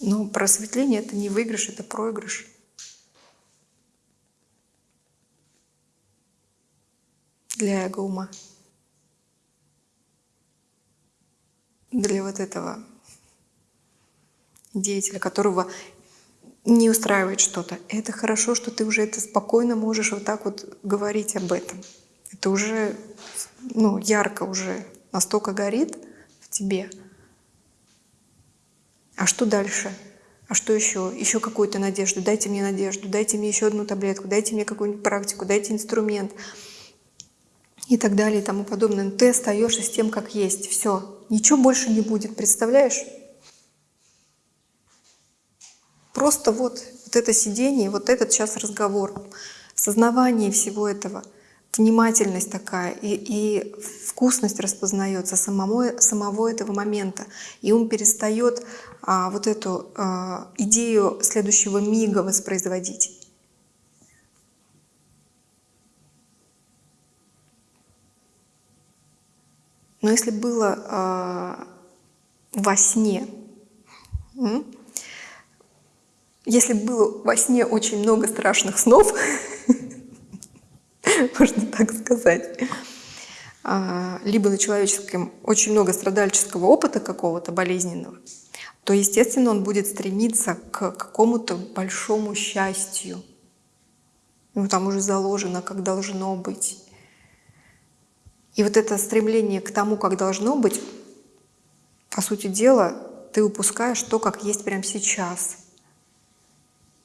Но просветление — это не выигрыш, это проигрыш. Для эго-ума. Для вот этого деятеля, которого не устраивает что-то. Это хорошо, что ты уже это спокойно можешь вот так вот говорить об этом. Это уже ну, ярко уже настолько горит в тебе. А что дальше? А что еще? Еще какую-то надежду. Дайте мне надежду, дайте мне еще одну таблетку, дайте мне какую-нибудь практику, дайте инструмент и так далее и тому подобное. Но ты остаешься с тем, как есть. Все. Ничего больше не будет. Представляешь? Просто вот, вот это сидение, вот этот сейчас разговор, сознавание всего этого, внимательность такая и, и вкусность распознается самому, самого этого момента. И он перестает а, вот эту а, идею следующего мига воспроизводить. Но если было а, во сне, м, если было во сне очень много страшных снов, можно так сказать, а, либо на человеческом очень много страдальческого опыта какого-то болезненного, то, естественно, он будет стремиться к какому-то большому счастью. Ему там уже заложено, как должно быть. И вот это стремление к тому, как должно быть, по сути дела, ты упускаешь то, как есть прямо сейчас.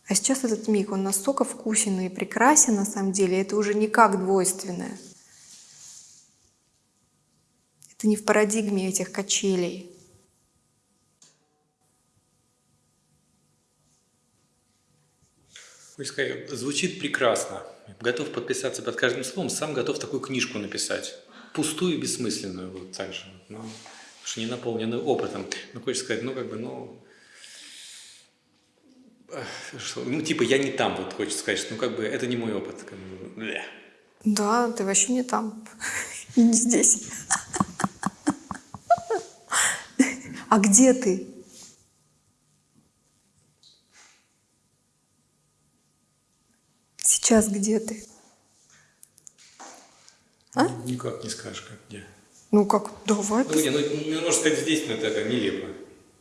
А сейчас этот миг, он настолько вкусен и прекрасен на самом деле, это уже никак двойственное. Это не в парадигме этих качелей. Звучит прекрасно. Готов подписаться под каждым словом, сам готов такую книжку написать. Пустую и бессмысленную вот так же. Но, что не наполненную опытом. Но хочется сказать, ну как бы, ну... эх, что, ну типа я не там, вот хочется сказать, что ну как бы это не мой опыт. Как бы, бля. Да, ты вообще не там. И не здесь. А где ты? Сейчас где ты? А? Никак не скажешь, как где. Ну как, давай. Ну, не, ну, ну, можно сказать, здесь, но это как нелепо.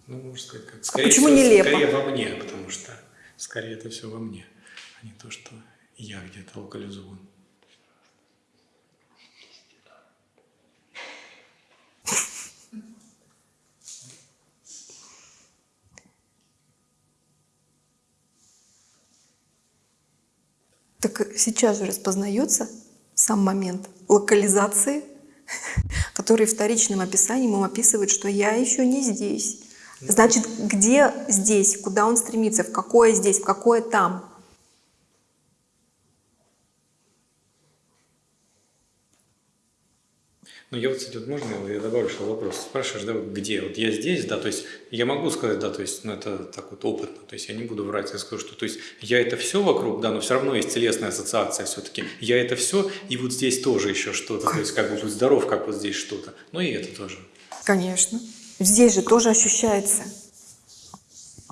Ну, можно сказать, как... Скорее почему всего, нелепо? Скорее во мне, потому что скорее это все во мне, а не то, что я где-то локализован. Так сейчас же распознается сам момент локализации, который вторичным описанием им описывает, что я еще не здесь. Значит, где здесь, куда он стремится, в какое здесь, в какое там. Ну, я вот, кстати, вот можно я добавлю что вопрос? Спрашиваешь, да, где? Вот я здесь, да, то есть я могу сказать, да, то есть, ну, это так вот опытно, то есть я не буду врать, я скажу, что, то есть я это все вокруг, да, но все равно есть телесная ассоциация все-таки. Я это все, и вот здесь тоже еще что-то, то есть как бы будь здоров, как вот здесь что-то. Ну, и это тоже. Конечно. Здесь же тоже ощущается.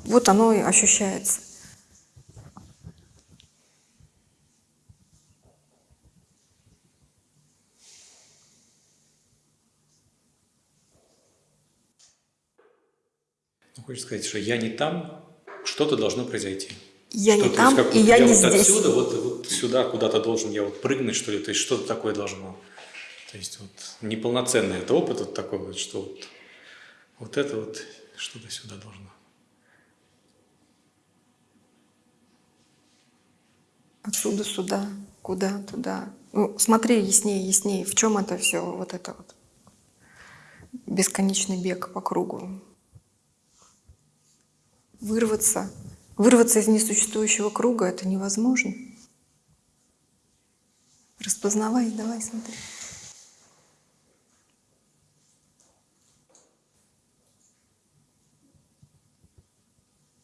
Вот оно и ощущается. Ну, хочется сказать, что я не там, что-то должно произойти. Я не там, есть, и вот я не вот здесь. отсюда, вот, вот сюда куда-то должен я вот прыгнуть, что ли, то есть что-то такое должно. То есть вот неполноценный это опыт вот такой вот, что вот, вот это вот что-то сюда должно. Отсюда сюда, куда туда. Ну, смотри яснее, яснее, в чем это все, вот это вот. Бесконечный бег по кругу. Вырваться, вырваться из несуществующего круга это невозможно. Распознавай, давай, смотри.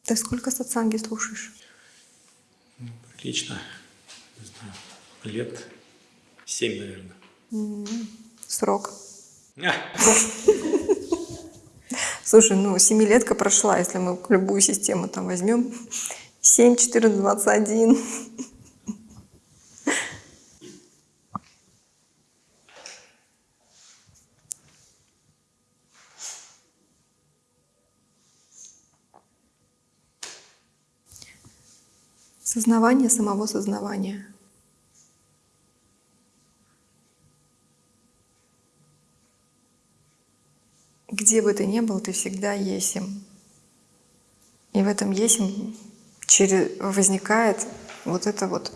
Ты сколько сатсанги слушаешь? Прилично, не знаю, лет семь, наверное. Срок. Слушай, ну семилетка прошла, если мы любую систему там возьмем. 7, 14, 21. Сознавание самого сознавания. Где бы ты ни был, ты всегда есим. И в этом есим через, возникает вот это вот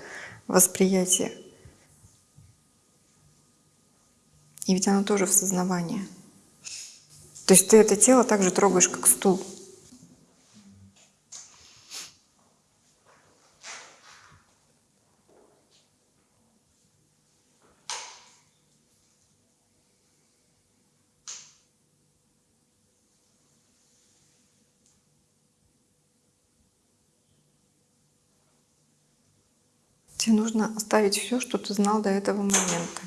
восприятие. И ведь оно тоже в сознавании. То есть ты это тело также трогаешь, как стул. Тебе нужно оставить все, что ты знал до этого момента.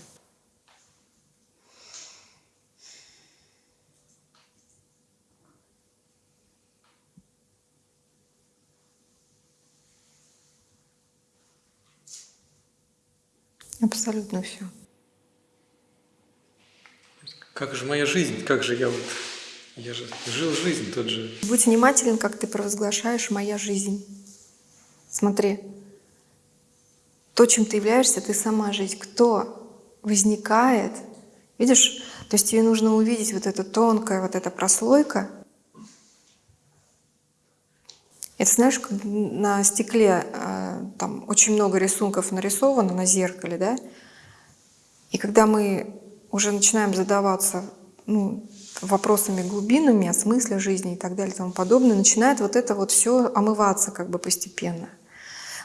Абсолютно все. как же моя жизнь, как же я вот, я же жил жизнь, тот же Будь внимателен, как ты провозглашаешь «моя жизнь». Смотри, то, чем ты являешься, ты сама жизнь. Кто возникает, видишь, то есть тебе нужно увидеть вот эта тонкая вот эта прослойка, Это знаешь, на стекле э, там очень много рисунков нарисовано на зеркале, да? И когда мы уже начинаем задаваться ну, вопросами глубинными о смысле жизни и так далее и тому подобное, начинает вот это вот все омываться как бы постепенно.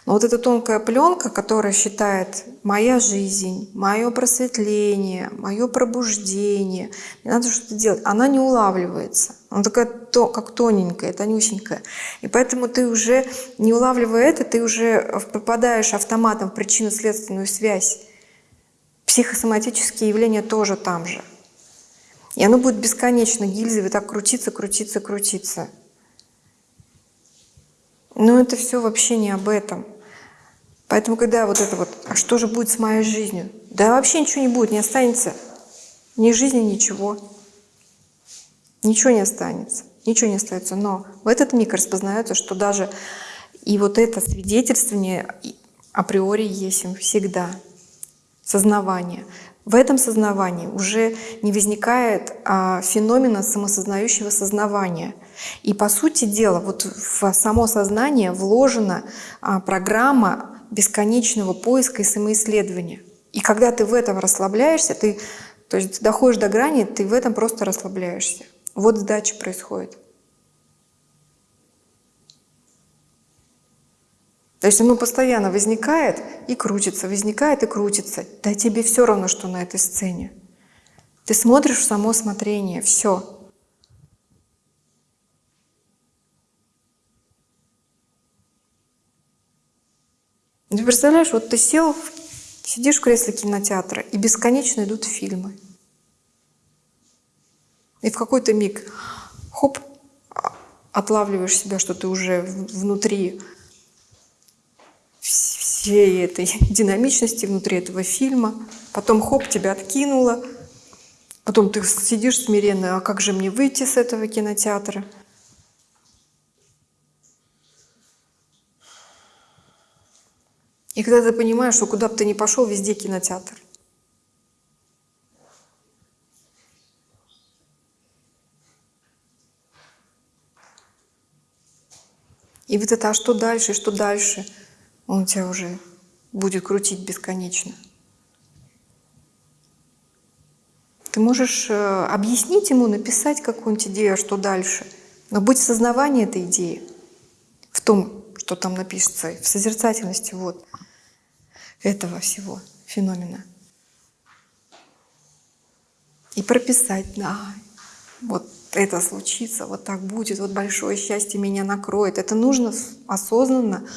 Но вот эта тонкая пленка, которая считает моя жизнь, мое просветление, мое пробуждение, мне надо что-то делать, она не улавливается. Она такая как тоненькая, тонюсенькая. И поэтому ты уже, не улавливая это, ты уже попадаешь автоматом в причинно-следственную связь. Психосоматические явления тоже там же. И оно будет бесконечно гильзой так крутиться, крутиться, крутиться. Но это все вообще не об этом. Поэтому, когда вот это вот, а что же будет с моей жизнью? Да вообще ничего не будет, не останется. Ни жизни, ничего. Ничего не останется. Ничего не остается. Но в этот миг распознается, что даже и вот это свидетельствование априори есть им всегда. Сознавание. В этом сознавании уже не возникает а, феномена самосознающего сознавания. И по сути дела, вот в само сознание вложена а, программа бесконечного поиска и самоисследования. И когда ты в этом расслабляешься, ты то есть доходишь до грани, ты в этом просто расслабляешься. Вот сдача происходит. То есть оно постоянно возникает и крутится, возникает и крутится. Да тебе все равно, что на этой сцене. Ты смотришь в само смотрение, все. Ты представляешь, вот ты сел, сидишь в кресле кинотеатра, и бесконечно идут фильмы. И в какой-то миг, хоп, отлавливаешь себя, что ты уже внутри всей этой динамичности, внутри этого фильма. Потом хоп, тебя откинуло. Потом ты сидишь смиренно, а как же мне выйти с этого кинотеатра? И когда ты понимаешь, что куда бы ты ни пошел, везде кинотеатр. И вот это, а что дальше, что дальше, он тебя уже будет крутить бесконечно. Ты можешь э, объяснить ему, написать какую-нибудь идею, а что дальше. Но будь в сознавании этой идеи, в том, что там напишется, в созерцательности. Вот этого всего феномена. И прописать, да, вот это случится, вот так будет, вот большое счастье меня накроет. Это нужно осознанно,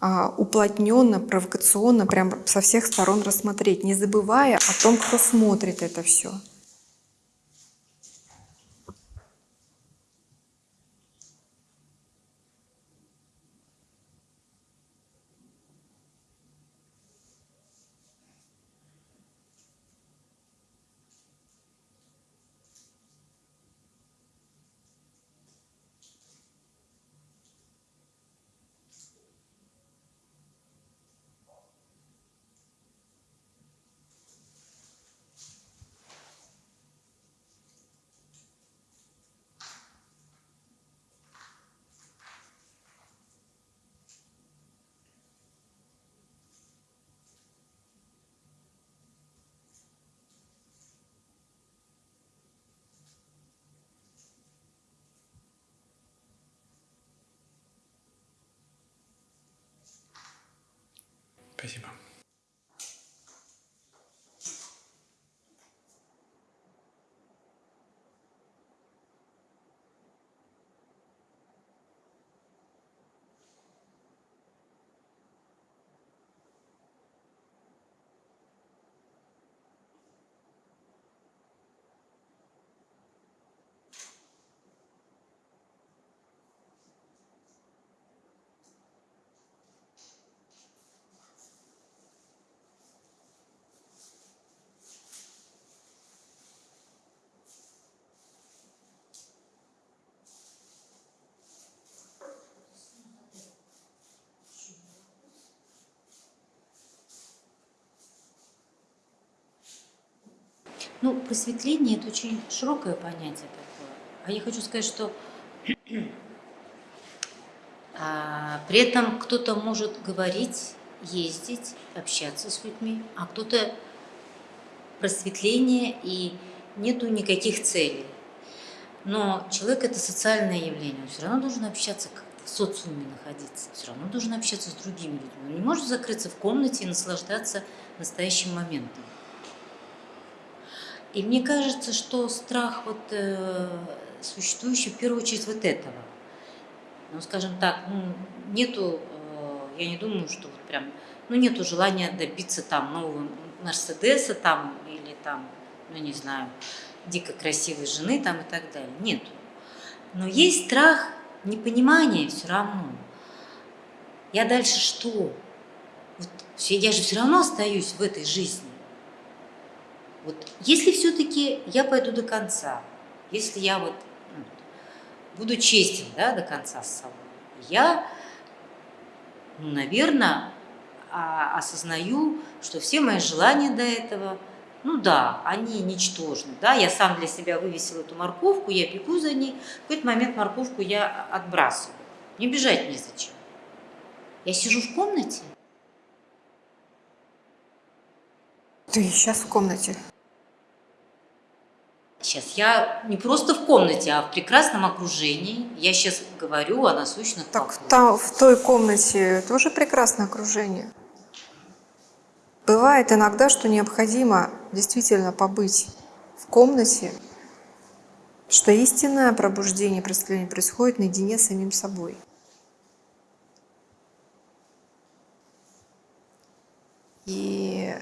а, уплотненно, провокационно, прям со всех сторон рассмотреть, не забывая о том, кто смотрит это все. Ну, просветление – это очень широкое понятие такое. А я хочу сказать, что А, при этом кто-то может говорить, ездить, общаться с людьми, а кто-то просветление и нету никаких целей. Но человек это социальное явление, он все равно должен общаться как в социуме находиться, все равно должен общаться с другими людьми. Он не может закрыться в комнате и наслаждаться настоящим моментом. И мне кажется, что страх вот э, существующий в первую очередь вот этого. Ну, скажем так, ну, нету, э, я не думаю, что вот прям, ну, нету желания добиться там нового Мерседеса там или там, ну, не знаю, дико красивой жены там и так далее. Нету. Но есть страх непонимания все равно. Я дальше что? Вот, я же все равно остаюсь в этой жизни. Вот если все-таки я пойду до конца, если я вот ну, буду честен да, до конца с собой, я, ну, наверное, а, осознаю, что все мои желания до этого, ну да, они ничтожны. Да? Я сам для себя вывесил эту морковку, я бегу за ней, в какой-то момент морковку я отбрасываю. Не бежать незачем. Я сижу в комнате, Ты сейчас в комнате. Сейчас я не просто в комнате, а в прекрасном окружении. Я сейчас говорю о насущных Так там, в той комнате тоже прекрасное окружение. Бывает иногда, что необходимо действительно побыть в комнате, что истинное пробуждение, просветление происходит наедине с самим собой. И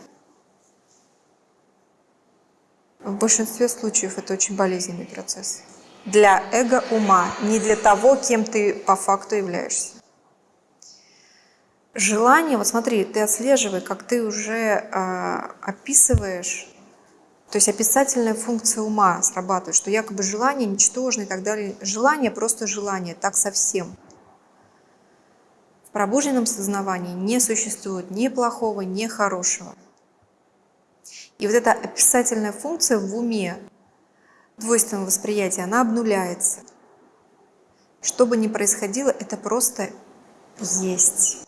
в большинстве случаев это очень болезненный процесс. Для эго ума, не для того, кем ты по факту являешься. Желание, вот смотри, ты отслеживай, как ты уже э, описываешь, то есть описательная функция ума срабатывает, что якобы желание ничтожно и так далее. Желание просто желание, так совсем. В пробужденном сознавании не существует ни плохого, ни хорошего. И вот эта описательная функция в уме, двойственного восприятия, она обнуляется. Что бы ни происходило, это просто есть.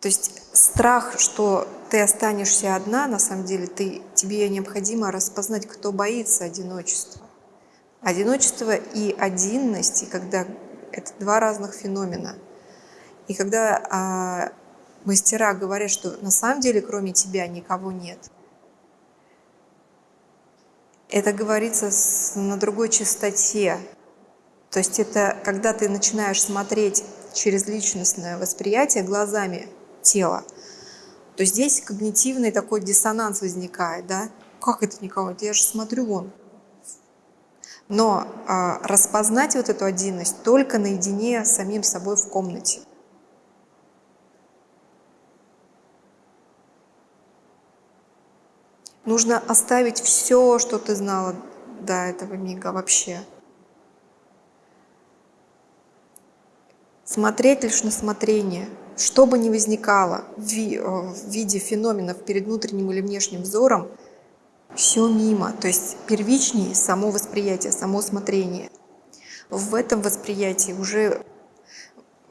То есть страх, что ты останешься одна, на самом деле ты, тебе необходимо распознать, кто боится одиночества. Одиночество и одинность, и когда это два разных феномена. И когда а, мастера говорят, что на самом деле кроме тебя никого нет, это говорится на другой частоте. То есть это когда ты начинаешь смотреть через личностное восприятие глазами тела, то здесь когнитивный такой диссонанс возникает, да? Как это никого? Я же смотрю вон. Но а, распознать вот эту одинность только наедине с самим собой в комнате. Нужно оставить все, что ты знала до этого мига вообще. Смотреть лишь на смотрение. Что бы ни возникало в виде феноменов перед внутренним или внешним взором, все мимо. То есть первичнее само восприятие, само смотрение. В этом восприятии уже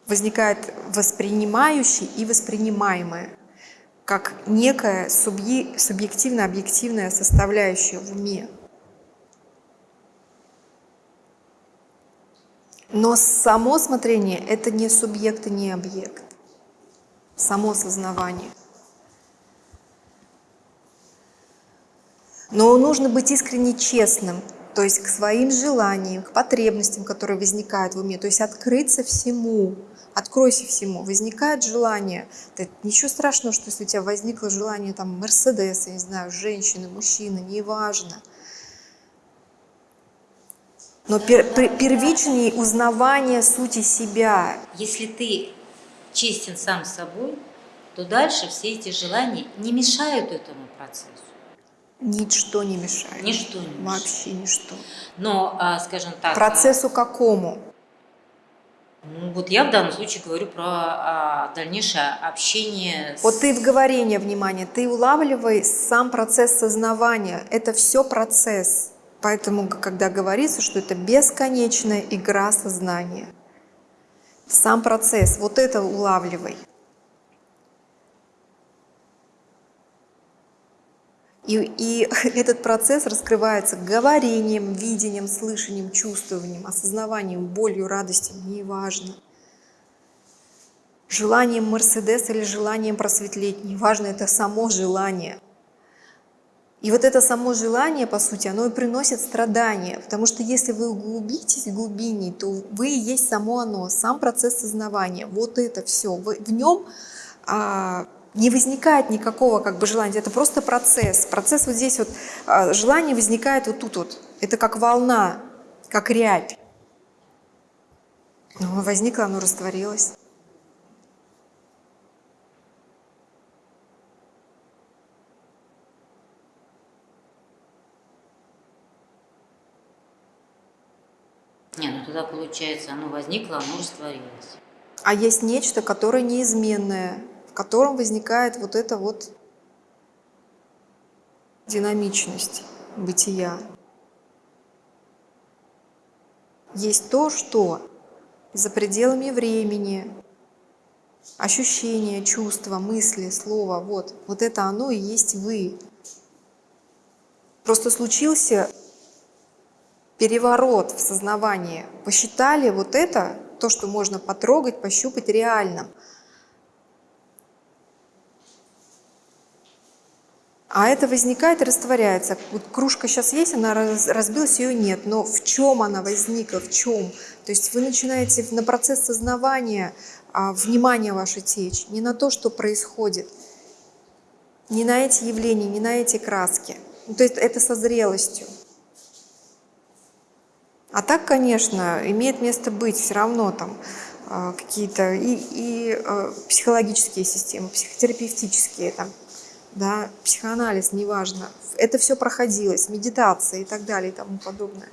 возникает воспринимающий и воспринимаемое как некая субъективно-объективная составляющая в уме. Но само смотрение – это не субъект и не объект. Само сознавание. Но нужно быть искренне честным, то есть к своим желаниям, к потребностям, которые возникают в уме, то есть открыться всему, откройся всему. Возникает желание, да, ничего страшного, что если у тебя возникло желание там Мерседеса, не знаю, женщины, мужчины, неважно. Но пер, пер, первичнее узнавание сути себя. Если ты честен сам с собой, то дальше все эти желания не мешают этому процессу. Ничто не мешает. Ничто не мешает. Вообще ничто. Но, а, скажем так... Процессу какому? Ну, вот я в данном случае говорю про а, дальнейшее общение. С... Вот ты в говорение, внимание, ты улавливай сам процесс сознавания. Это все процесс. Поэтому, когда говорится, что это бесконечная игра сознания, сам процесс, вот это улавливай. И, и этот процесс раскрывается говорением, видением, слышанием, чувствованием, осознаванием, болью, радостью, неважно. Желанием Мерседес или желанием просветлеть, неважно, это само желание. И вот это само желание, по сути, оно и приносит страдания, потому что если вы углубитесь в глубине, то вы и есть само оно, сам процесс сознавания, вот это все. В нем а, не возникает никакого как бы желания, это просто процесс. Процесс вот здесь вот, а, желание возникает вот тут вот, это как волна, как рябь. Ну, оно возникло, оно растворилось. Не, ну тогда получается, оно возникло, оно растворилось. А есть нечто, которое неизменное, котором возникает вот эта вот динамичность бытия. Есть то, что за пределами времени, ощущения, чувства, мысли, слова, вот, вот это оно и есть вы. Просто случился переворот в сознавании. Посчитали вот это, то, что можно потрогать, пощупать реальным. А это возникает и растворяется. Вот кружка сейчас есть, она раз- разбилась, ее нет. Но в чем она возникла, в чем? То есть вы начинаете на процесс сознавания а, внимание ваше течь, не на то, что происходит, не на эти явления, не на эти краски. Ну, то есть это со зрелостью. А так, конечно, имеет место быть все равно там э, какие-то и, и э, психологические системы, психотерапевтические, там, да, психоанализ, неважно. Это все проходилось, медитация и так далее и тому подобное.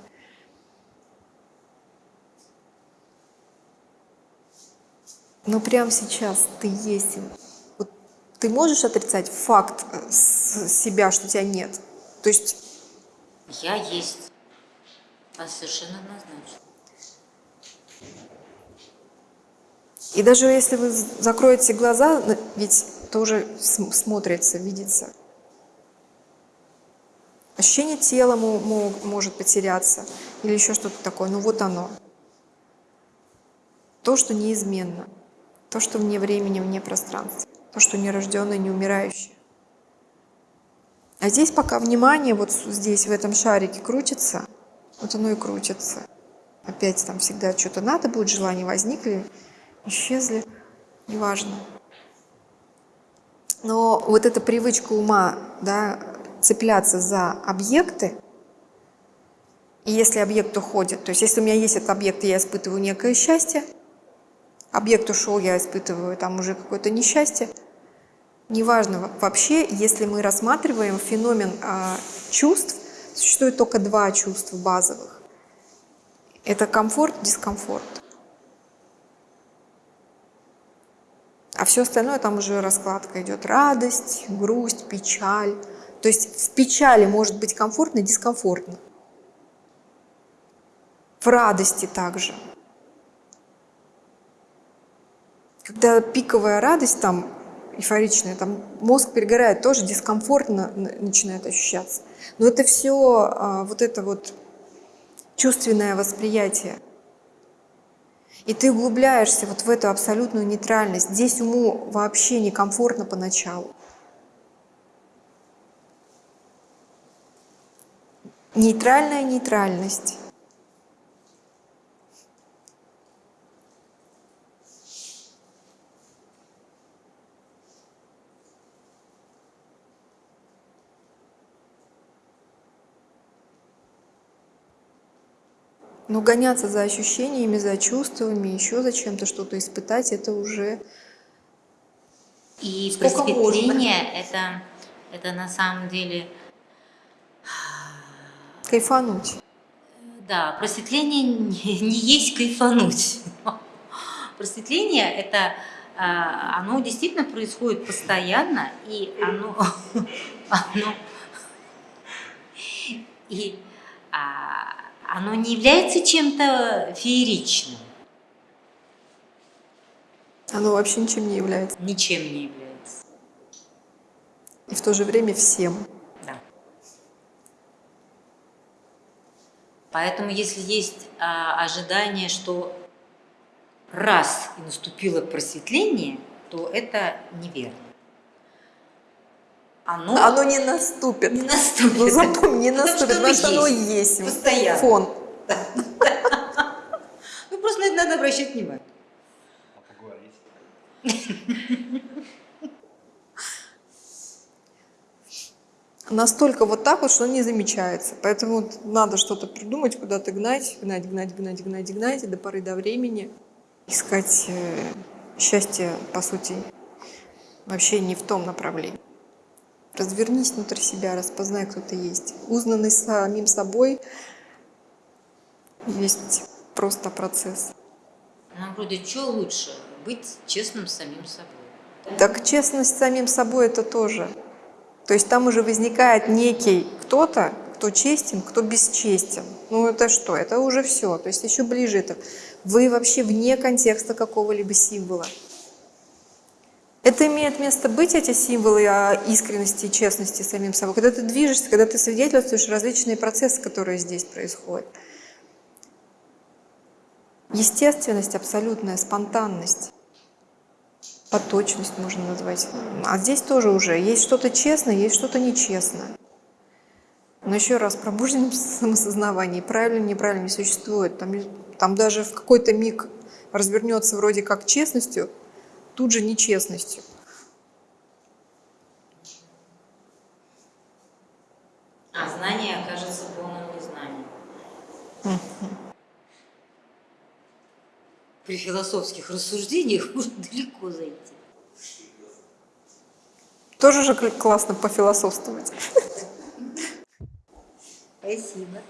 Но прямо сейчас ты есть. Вот ты можешь отрицать факт э, себя, что тебя нет? То есть Я есть. А совершенно однозначно. И даже если вы закроете глаза, ведь тоже см- смотрится, видится. Ощущение тела мо- мо- может потеряться или еще что-то такое. Ну вот оно. То, что неизменно. То, что вне времени, вне пространства. То, что нерожденное, не умирающее. А здесь пока внимание вот здесь, в этом шарике крутится, вот оно и крутится. Опять там всегда что-то надо будет, желания возникли, исчезли, неважно. Но вот эта привычка ума, да, цепляться за объекты, и если объект уходит, то есть если у меня есть этот объект, я испытываю некое счастье, объект ушел, я испытываю там уже какое-то несчастье, неважно во- вообще, если мы рассматриваем феномен а, чувств, существует только два чувства базовых. Это комфорт, дискомфорт. А все остальное там уже раскладка идет. Радость, грусть, печаль. То есть в печали может быть комфортно и дискомфортно. В радости также. Когда пиковая радость, там эйфоричная, там мозг перегорает, тоже дискомфортно начинает ощущаться. Но это все вот это вот чувственное восприятие. И ты углубляешься вот в эту абсолютную нейтральность. Здесь уму вообще некомфортно поначалу. Нейтральная нейтральность. Но гоняться за ощущениями, за чувствами, еще за чем-то что-то испытать, это уже И Сколько просветление это, это на самом деле, кайфануть. да, просветление не, не есть кайфануть. Просветление это а, оно действительно происходит постоянно, и оно, оно и а, оно не является чем-то фееричным, Оно вообще ничем не является. ничем не является. И в то же время всем. Да. Поэтому, если есть а, ожидание, что раз и наступило просветление, то это неверно. Оно, Оно не наступит. не наступит. Ну запомни, не Потому наступит, потому что оно есть. Постоянно. Фон. Ну, просто на это надо обращать внимание. Настолько вот так вот, что он не замечается. Поэтому вот надо что-то придумать, куда-то гнать, гнать, гнать, гнать, гнать, гнать, до поры до времени. Искать э, счастье, по сути, вообще не в том направлении. Развернись внутрь себя, распознай, кто ты есть. Узнанный самим собой есть просто процесс. Нам вроде что лучше? Быть честным с самим собой. Так честность с самим собой это тоже. То есть там уже возникает некий кто-то, кто честен, кто бесчестен. Ну это что? Это уже все. То есть еще ближе это. Вы вообще вне контекста какого-либо символа. Это имеет место быть, эти символы о искренности и честности самим собой. Когда ты движешься, когда ты свидетельствуешь различные процессы, которые здесь происходят. Естественность, абсолютная спонтанность. Поточность можно назвать. А здесь тоже уже есть что-то честное, есть что-то нечестное. Но еще раз, пробужденном самосознавании правильно, неправильно не существует. Там, там даже в какой-то миг развернется вроде как честностью, тут же нечестностью. А знание окажется полным незнанием. При философских рассуждениях можно далеко зайти. Тоже же кл- классно пофилософствовать. Спасибо.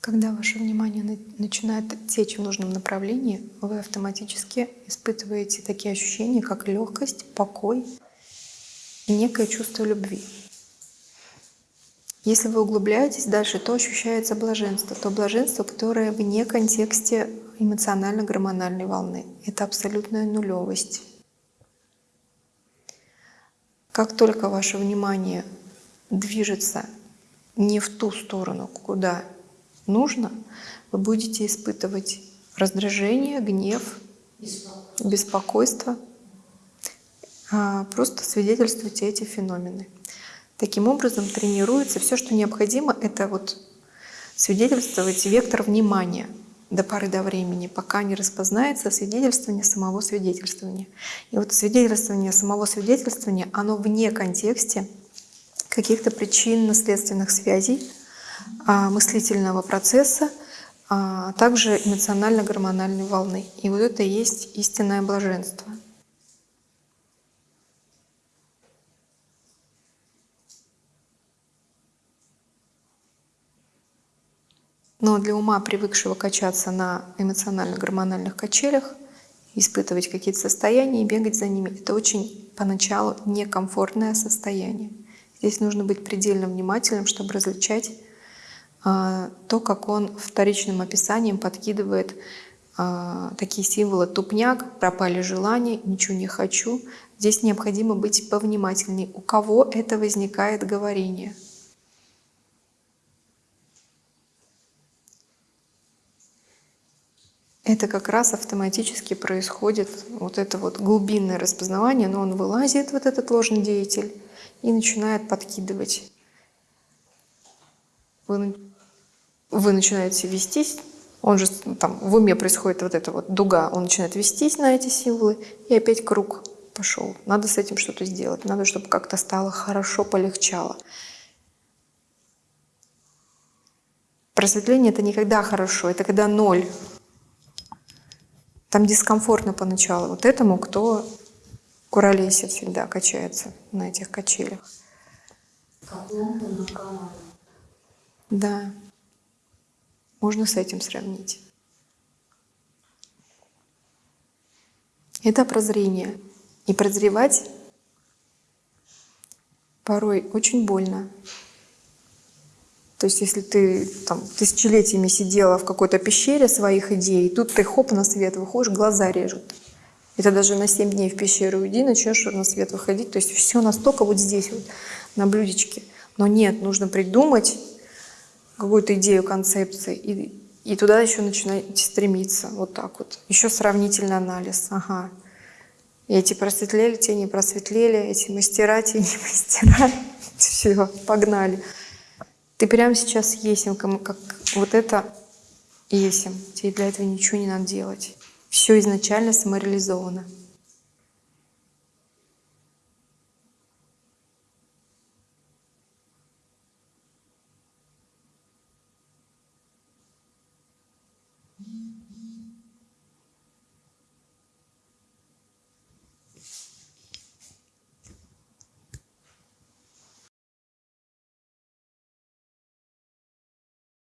Когда ваше внимание на- начинает течь в нужном направлении, вы автоматически испытываете такие ощущения, как легкость, покой и некое чувство любви. Если вы углубляетесь дальше, то ощущается блаженство. То блаженство, которое вне контексте эмоционально-гормональной волны. Это абсолютная нулевость. Как только ваше внимание движется не в ту сторону, куда нужно, вы будете испытывать раздражение, гнев, беспокойство. А, Просто свидетельствуйте эти феномены. Таким образом тренируется все, что необходимо, это вот свидетельствовать вектор внимания до поры до времени, пока не распознается свидетельствование самого свидетельствования. И вот свидетельствование самого свидетельствования, оно вне контексте каких-то причинно-следственных связей, а, мыслительного процесса, а также эмоционально-гормональной волны. И вот это и есть истинное блаженство. Но для ума, привыкшего качаться на эмоционально-гормональных качелях, испытывать какие-то состояния и бегать за ними, это очень поначалу некомфортное состояние. Здесь нужно быть предельно внимательным, чтобы различать то, как он вторичным описанием подкидывает а, такие символы тупняк, пропали желания, ничего не хочу. Здесь необходимо быть повнимательнее. У кого это возникает говорение? Это как раз автоматически происходит вот это вот глубинное распознавание, но он вылазит, вот этот ложный деятель, и начинает подкидывать. Вы начинаете вестись, он же там в уме происходит вот эта вот дуга, он начинает вестись на эти символы, и опять круг пошел. Надо с этим что-то сделать, надо, чтобы как-то стало хорошо, полегчало. Просветление — это никогда хорошо, это когда ноль. Там дискомфортно поначалу. Вот этому, кто куролесит всегда, качается на этих качелях. Да. Можно с этим сравнить. Это прозрение. И прозревать порой очень больно. То есть если ты там тысячелетиями сидела в какой-то пещере своих идей, тут ты хоп на свет выходишь, глаза режут. Это даже на 7 дней в пещеру уйди, начнешь на свет выходить. То есть все настолько вот здесь вот, на блюдечке. Но нет, нужно придумать какую-то идею концепции и, и туда еще начинать стремиться. Вот так вот. Еще сравнительный анализ. Ага. Эти просветлели, те не просветлели, эти мастера, те не мастера. Все, погнали. Ты прямо сейчас есим, как вот это есим. Тебе для этого ничего не надо делать. Все изначально самореализовано.